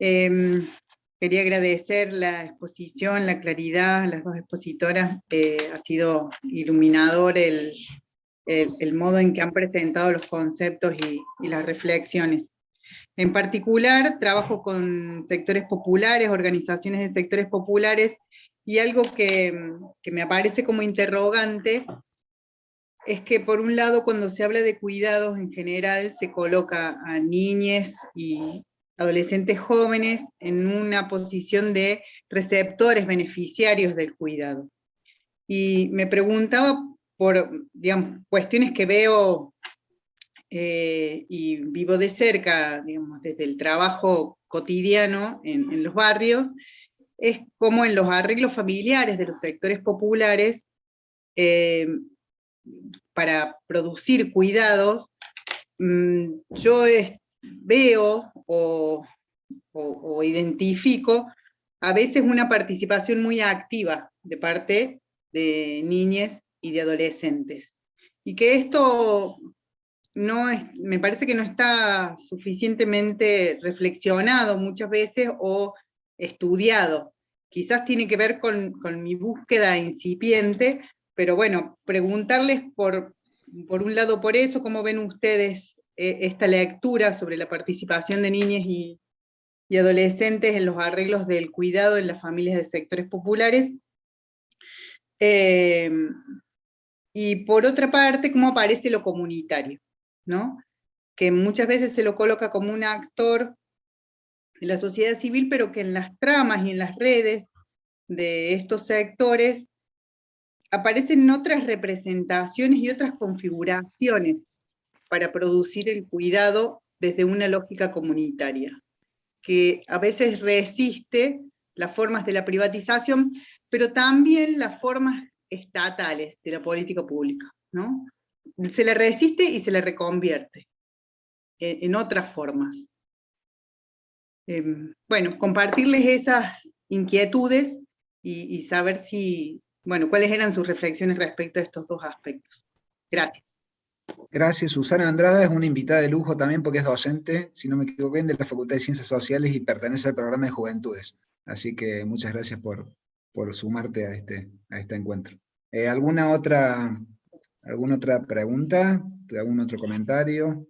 Em, quería agradecer la exposición, la claridad, las dos expositoras. Eh, ha sido iluminador el, modo en que han presentado los conceptos y las reflexiones. En particular, trabajo con sectores populares, organizaciones de sectores populares, y algo que, me aparece como interrogante es que por un lado cuando se habla de cuidados en general se coloca a niñas y adolescentes jóvenes en una posición de receptores beneficiarios del cuidado. Y me preguntaba por digamos, cuestiones que veo eh, y vivo de cerca, digamos, desde el trabajo cotidiano en, los barrios, es como en los arreglos familiares de los sectores populares, eh, para producir cuidados, mm, yo veo o, identifico a veces una participación muy activa de parte de niñas y de adolescentes. Y que esto no me parece que no está suficientemente reflexionado muchas veces o estudiado. Quizás tiene que ver con, mi búsqueda incipiente, pero bueno, preguntarles por, por un lado por eso, cómo ven ustedes eh, esta lectura sobre la participación de niñas y, adolescentes en los arreglos del cuidado en las familias de sectores populares, eh, y por otra parte, cómo aparece lo comunitario que muchas veces se lo coloca como un actor de la sociedad civil, pero que en las tramas y en las redes de estos sectores aparecen otras representaciones y otras configuraciones para producir el cuidado desde una lógica comunitaria, que a veces resiste las formas de la privatización, pero también las formas estatales de la política pública. ¿no? se le resiste y se le reconvierte en, otras formas. Em, bueno, compartirles esas inquietudes y, saber si, bueno, cuáles eran sus reflexiones respecto a estos dos aspectos. Gracias. Gracias. Susana Andrada es una invitada de lujo también porque es docente, si no me equivoco bien, de la Facultad de Ciencias Sociales y pertenece al programa de Juventudes. Así que muchas gracias por, por sumarte a este, a este encuentro. Eh, ¿alguna, otra, ¿Alguna otra pregunta? ¿Algún otro comentario?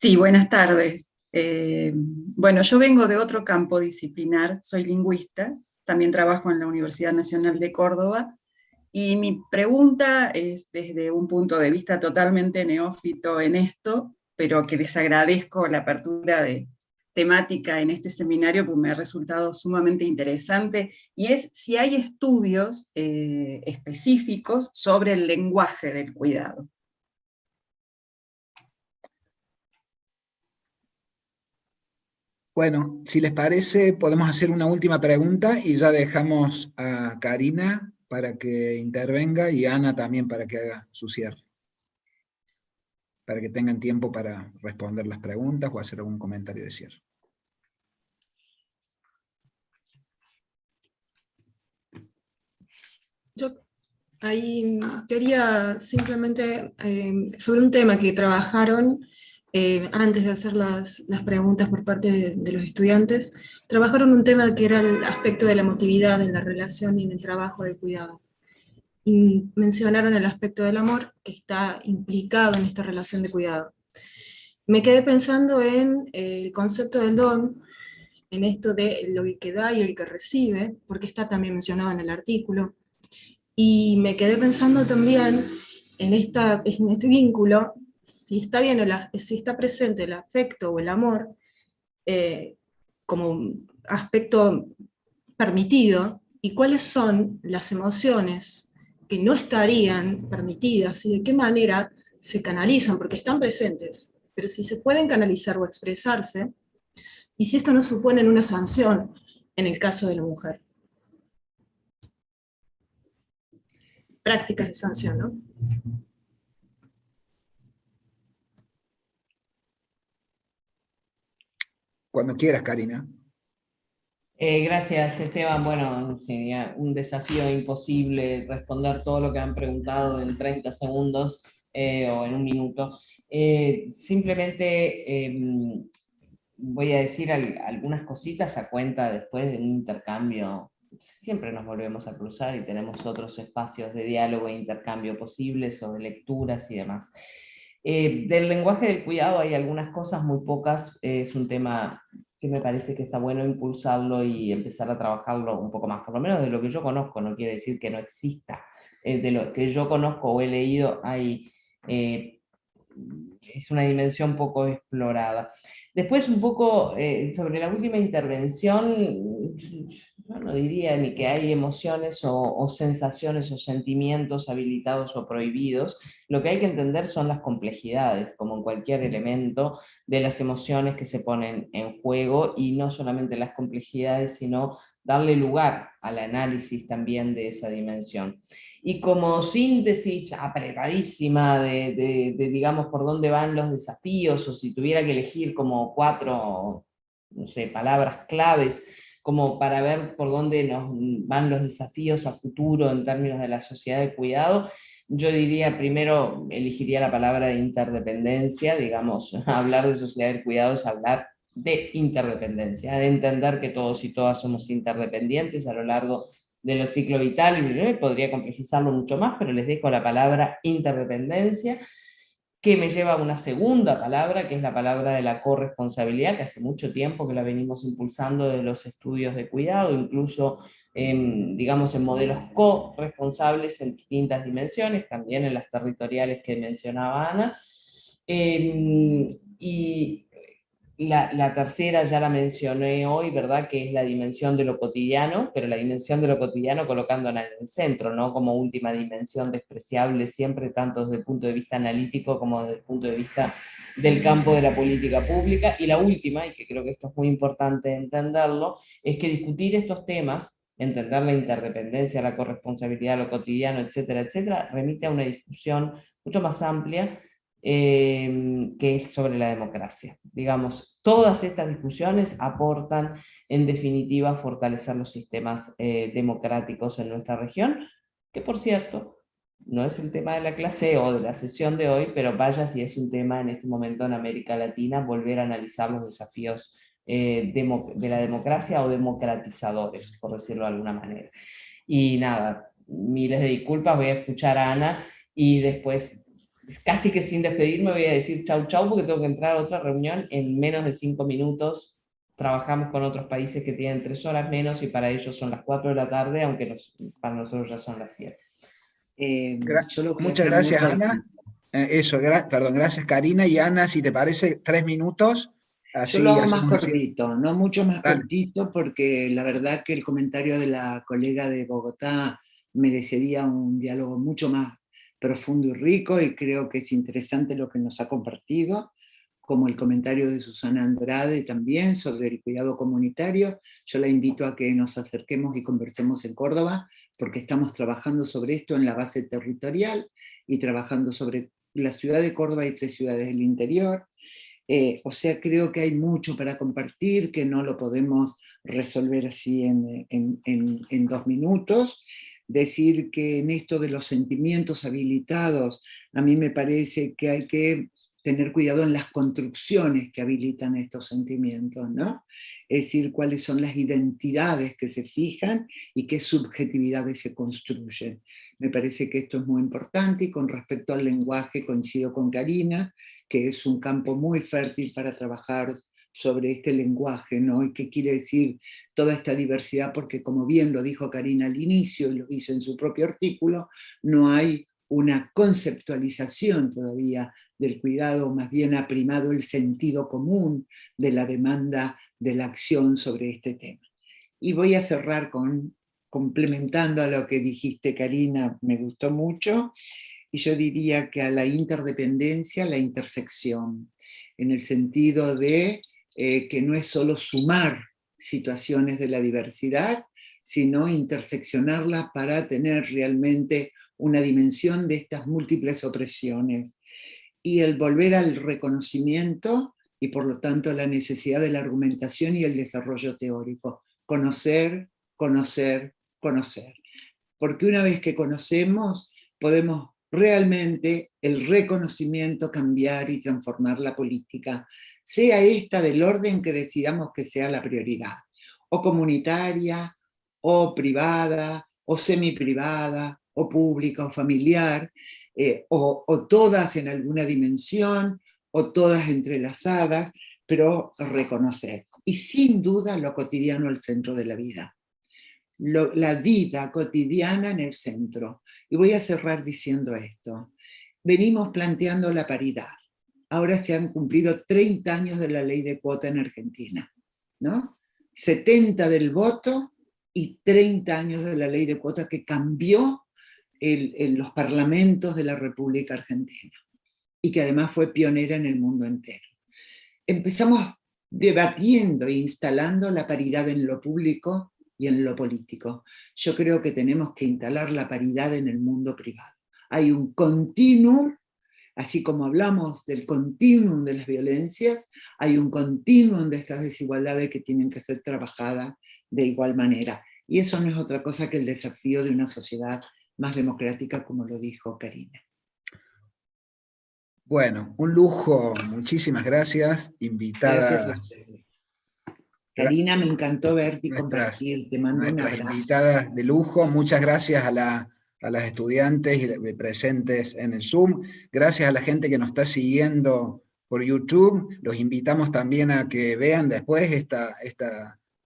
Sí, buenas tardes. Eh, bueno, yo vengo de otro campo disciplinar, soy lingüista, también trabajo en la Universidad Nacional de Córdoba, y mi pregunta es desde un punto de vista totalmente neófito en esto, pero que les agradezco la apertura de temática en este seminario, porque me ha resultado sumamente interesante, y es si hay estudios eh, específicos sobre el lenguaje del cuidado. Bueno, si les parece, podemos hacer una última pregunta y ya dejamos a Karina para que intervenga y Ana también para que haga su cierre. Para que tengan tiempo para responder las preguntas o hacer algún comentario de cierre. Yo ahí quería simplemente, eh, sobre un tema que trabajaron eh, antes de hacer las, preguntas por parte de, los estudiantes, trabajaron un tema que era el aspecto de la emotividad en la relación y en el trabajo de cuidado. Y mencionaron el aspecto del amor que está implicado en esta relación de cuidado. Me quedé pensando en eh, el concepto del don, en esto de lo que da y el que recibe, porque está también mencionado en el artículo, y me quedé pensando también en, esta, en este vínculo si está, bien si está presente el afecto o el amor eh, como aspecto permitido, y cuáles son las emociones que no estarían permitidas, y de qué manera se canalizan, porque están presentes, pero si se pueden canalizar o expresarse, y si esto no supone una sanción en el caso de la mujer. Prácticas de sanción, ¿no? Cuando quieras, Karina. Eh, gracias, Esteban. Bueno, sería un desafío imposible responder todo lo que han preguntado en 30 segundos eh, o en un minuto. Eh, simplemente em, voy a decir algunas cositas a cuenta después de un intercambio. Siempre nos volvemos a cruzar y tenemos otros espacios de diálogo e intercambio posibles sobre lecturas y demás. Eh, del lenguaje del cuidado hay algunas cosas, muy pocas, eh, es un tema que me parece que está bueno impulsarlo y empezar a trabajarlo un poco más, por lo menos de lo que yo conozco, no quiere decir que no exista, eh, de lo que yo conozco o he leído hay es una dimensión poco explorada. Después un poco sobre la última intervención, no diría ni que hay emociones o, sensaciones o sentimientos habilitados o prohibidos, lo que hay que entender son las complejidades, como en cualquier elemento, de las emociones que se ponen en juego, y no solamente las complejidades, sino darle lugar al análisis también de esa dimensión. Y como síntesis apretadísima de, digamos, por dónde van los desafíos, o si tuviera que elegir como cuatro, no sé, palabras claves como para ver por dónde nos van los desafíos a futuro en términos de la sociedad de cuidado, yo diría primero, elegiría la palabra de interdependencia, digamos, hablar de sociedad de cuidado es hablar de interdependencia, de entender que todos y todas somos interdependientes a lo largo de los ciclos vitales, podría complejizarlo mucho más, pero les dejo la palabra interdependencia, que me lleva a una segunda palabra, que es la palabra de la corresponsabilidad, que hace mucho tiempo que la venimos impulsando de los estudios de cuidado, incluso en, digamos, en modelos corresponsables en distintas dimensiones, también en las territoriales que mencionaba Ana. Em, y la, tercera ya la mencioné hoy, ¿verdad? Que es la dimensión de lo cotidiano, pero la dimensión de lo cotidiano colocándola en el centro, ¿no? Como última dimensión despreciable siempre, tanto desde el punto de vista analítico como desde el punto de vista del campo de la política pública. Y la última, y que creo que esto es muy importante entenderlo, es que discutir estos temas, entender la interdependencia, la corresponsabilidad, lo cotidiano, etcétera, etcétera, remite a una discusión mucho más amplia Em, que es sobre la democracia. Digamos, todas estas discusiones aportan en definitiva a fortalecer los sistemas eh, democráticos en nuestra región, que por cierto, no es el tema de la clase o de la sesión de hoy, pero vaya si es un tema en este momento en América Latina, volver a analizar los desafíos eh, de la democracia o democratizadores, por decirlo de alguna manera. Y nada, miles de disculpas, voy a escuchar a Ana y después, casi que sin despedirme, voy a decir chau chau porque tengo que entrar a otra reunión en menos de cinco minutos. Trabajamos con otros países que tienen tres horas menos y para ellos son las cuatro de la tarde, aunque para nosotros ya son las siete. Eh, muchas gracias, Ana. Eh, eso, perdón, gracias Karina y Ana, si te parece, tres minutos. Así, Yo lo hago más cortito, no mucho más cortito, porque la verdad que el comentario de la colega de Bogotá merecería un diálogo mucho más profundo y rico, y creo que es interesante lo que nos ha compartido, como el comentario de Susana Andrade también sobre el cuidado comunitario. Yo la invito a que nos acerquemos y conversemos en Córdoba, porque estamos trabajando sobre esto en la base territorial, y trabajando sobre la ciudad de Córdoba y tres ciudades del interior. Eh, o sea, creo que hay mucho para compartir, que no lo podemos resolver así en, en, dos minutos. Decir que en esto de los sentimientos habilitados, a mí me parece que hay que tener cuidado en las construcciones que habilitan estos sentimientos, ¿no? Es decir, cuáles son las identidades que se fijan y qué subjetividades se construyen. Me parece que esto es muy importante y con respecto al lenguaje coincido con Karina, que es un campo muy fértil para trabajar sobre este lenguaje, ¿no? Y qué quiere decir toda esta diversidad, porque como bien lo dijo Karina al inicio y lo hizo en su propio artículo, no hay una conceptualización todavía del cuidado, más bien ha primado el sentido común de la demanda de la acción sobre este tema. Y voy a cerrar con complementando a lo que dijiste, Karina, me gustó mucho, y yo diría que a la interdependencia, la intersección, en el sentido de eh, que no es solo sumar situaciones de la diversidad, sino interseccionarlas para tener realmente una dimensión de estas múltiples opresiones. Y el volver al reconocimiento y por lo tanto la necesidad de la argumentación y el desarrollo teórico. Conocer, conocer, conocer. Porque una vez que conocemos, podemos realmente el reconocimiento cambiar y transformar la política, sea esta del orden que decidamos que sea la prioridad, o comunitaria, o privada, o semiprivada, o pública, o familiar, eh, o, o todas en alguna dimensión, o todas entrelazadas, pero reconocer. Y sin duda lo cotidiano al centro de la vida la vida cotidiana en el centro. Y voy a cerrar diciendo esto. Venimos planteando la paridad. Ahora se han cumplido 30 años de la ley de cuota en Argentina. ¿no? 70 del voto y 30 años de la ley de cuota que cambió en los parlamentos de la República Argentina y que además fue pionera en el mundo entero. Empezamos debatiendo e instalando la paridad en lo público y en lo político. Yo creo que tenemos que instalar la paridad en el mundo privado. Hay un continuum, así como hablamos del continuum de las violencias, hay un continuum de estas desigualdades que tienen que ser trabajadas de igual manera. Y eso no es otra cosa que el desafío de una sociedad más democrática, como lo dijo Karina. Bueno, un lujo, muchísimas gracias, invitada. Gracias Karina, me encantó verte y compartir, te mando un abrazo. invitadas de lujo, muchas gracias a, las estudiantes presentes en el Zoom, gracias a la gente que nos está siguiendo por YouTube, los invitamos también a que vean después esta,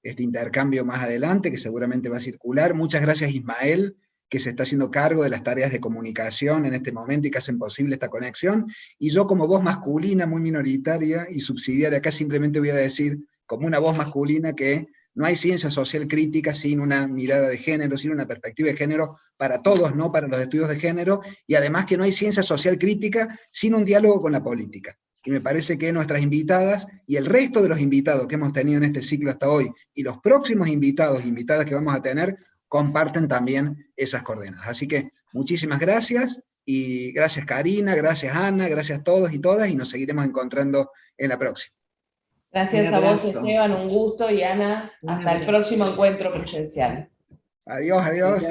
este intercambio más adelante, que seguramente va a circular. Muchas gracias Ismael, que se está haciendo cargo de las tareas de comunicación en este momento y que hacen posible esta conexión. Y yo como voz masculina, muy minoritaria y subsidiaria, acá simplemente voy a decir como una voz masculina que no hay ciencia social crítica sin una mirada de género, sin una perspectiva de género para todos, no para los estudios de género, y además que no hay ciencia social crítica sin un diálogo con la política. Y me parece que nuestras invitadas y el resto de los invitados que hemos tenido en este ciclo hasta hoy, y los próximos invitados e invitadas que vamos a tener, comparten también esas coordenadas. Así que muchísimas gracias, y gracias Karina, gracias Ana, gracias a todos y todas, y nos seguiremos encontrando en la próxima. Gracias a vos, Esteban, un gusto, y Ana, hasta el próximo encuentro presencial. Adiós, adiós.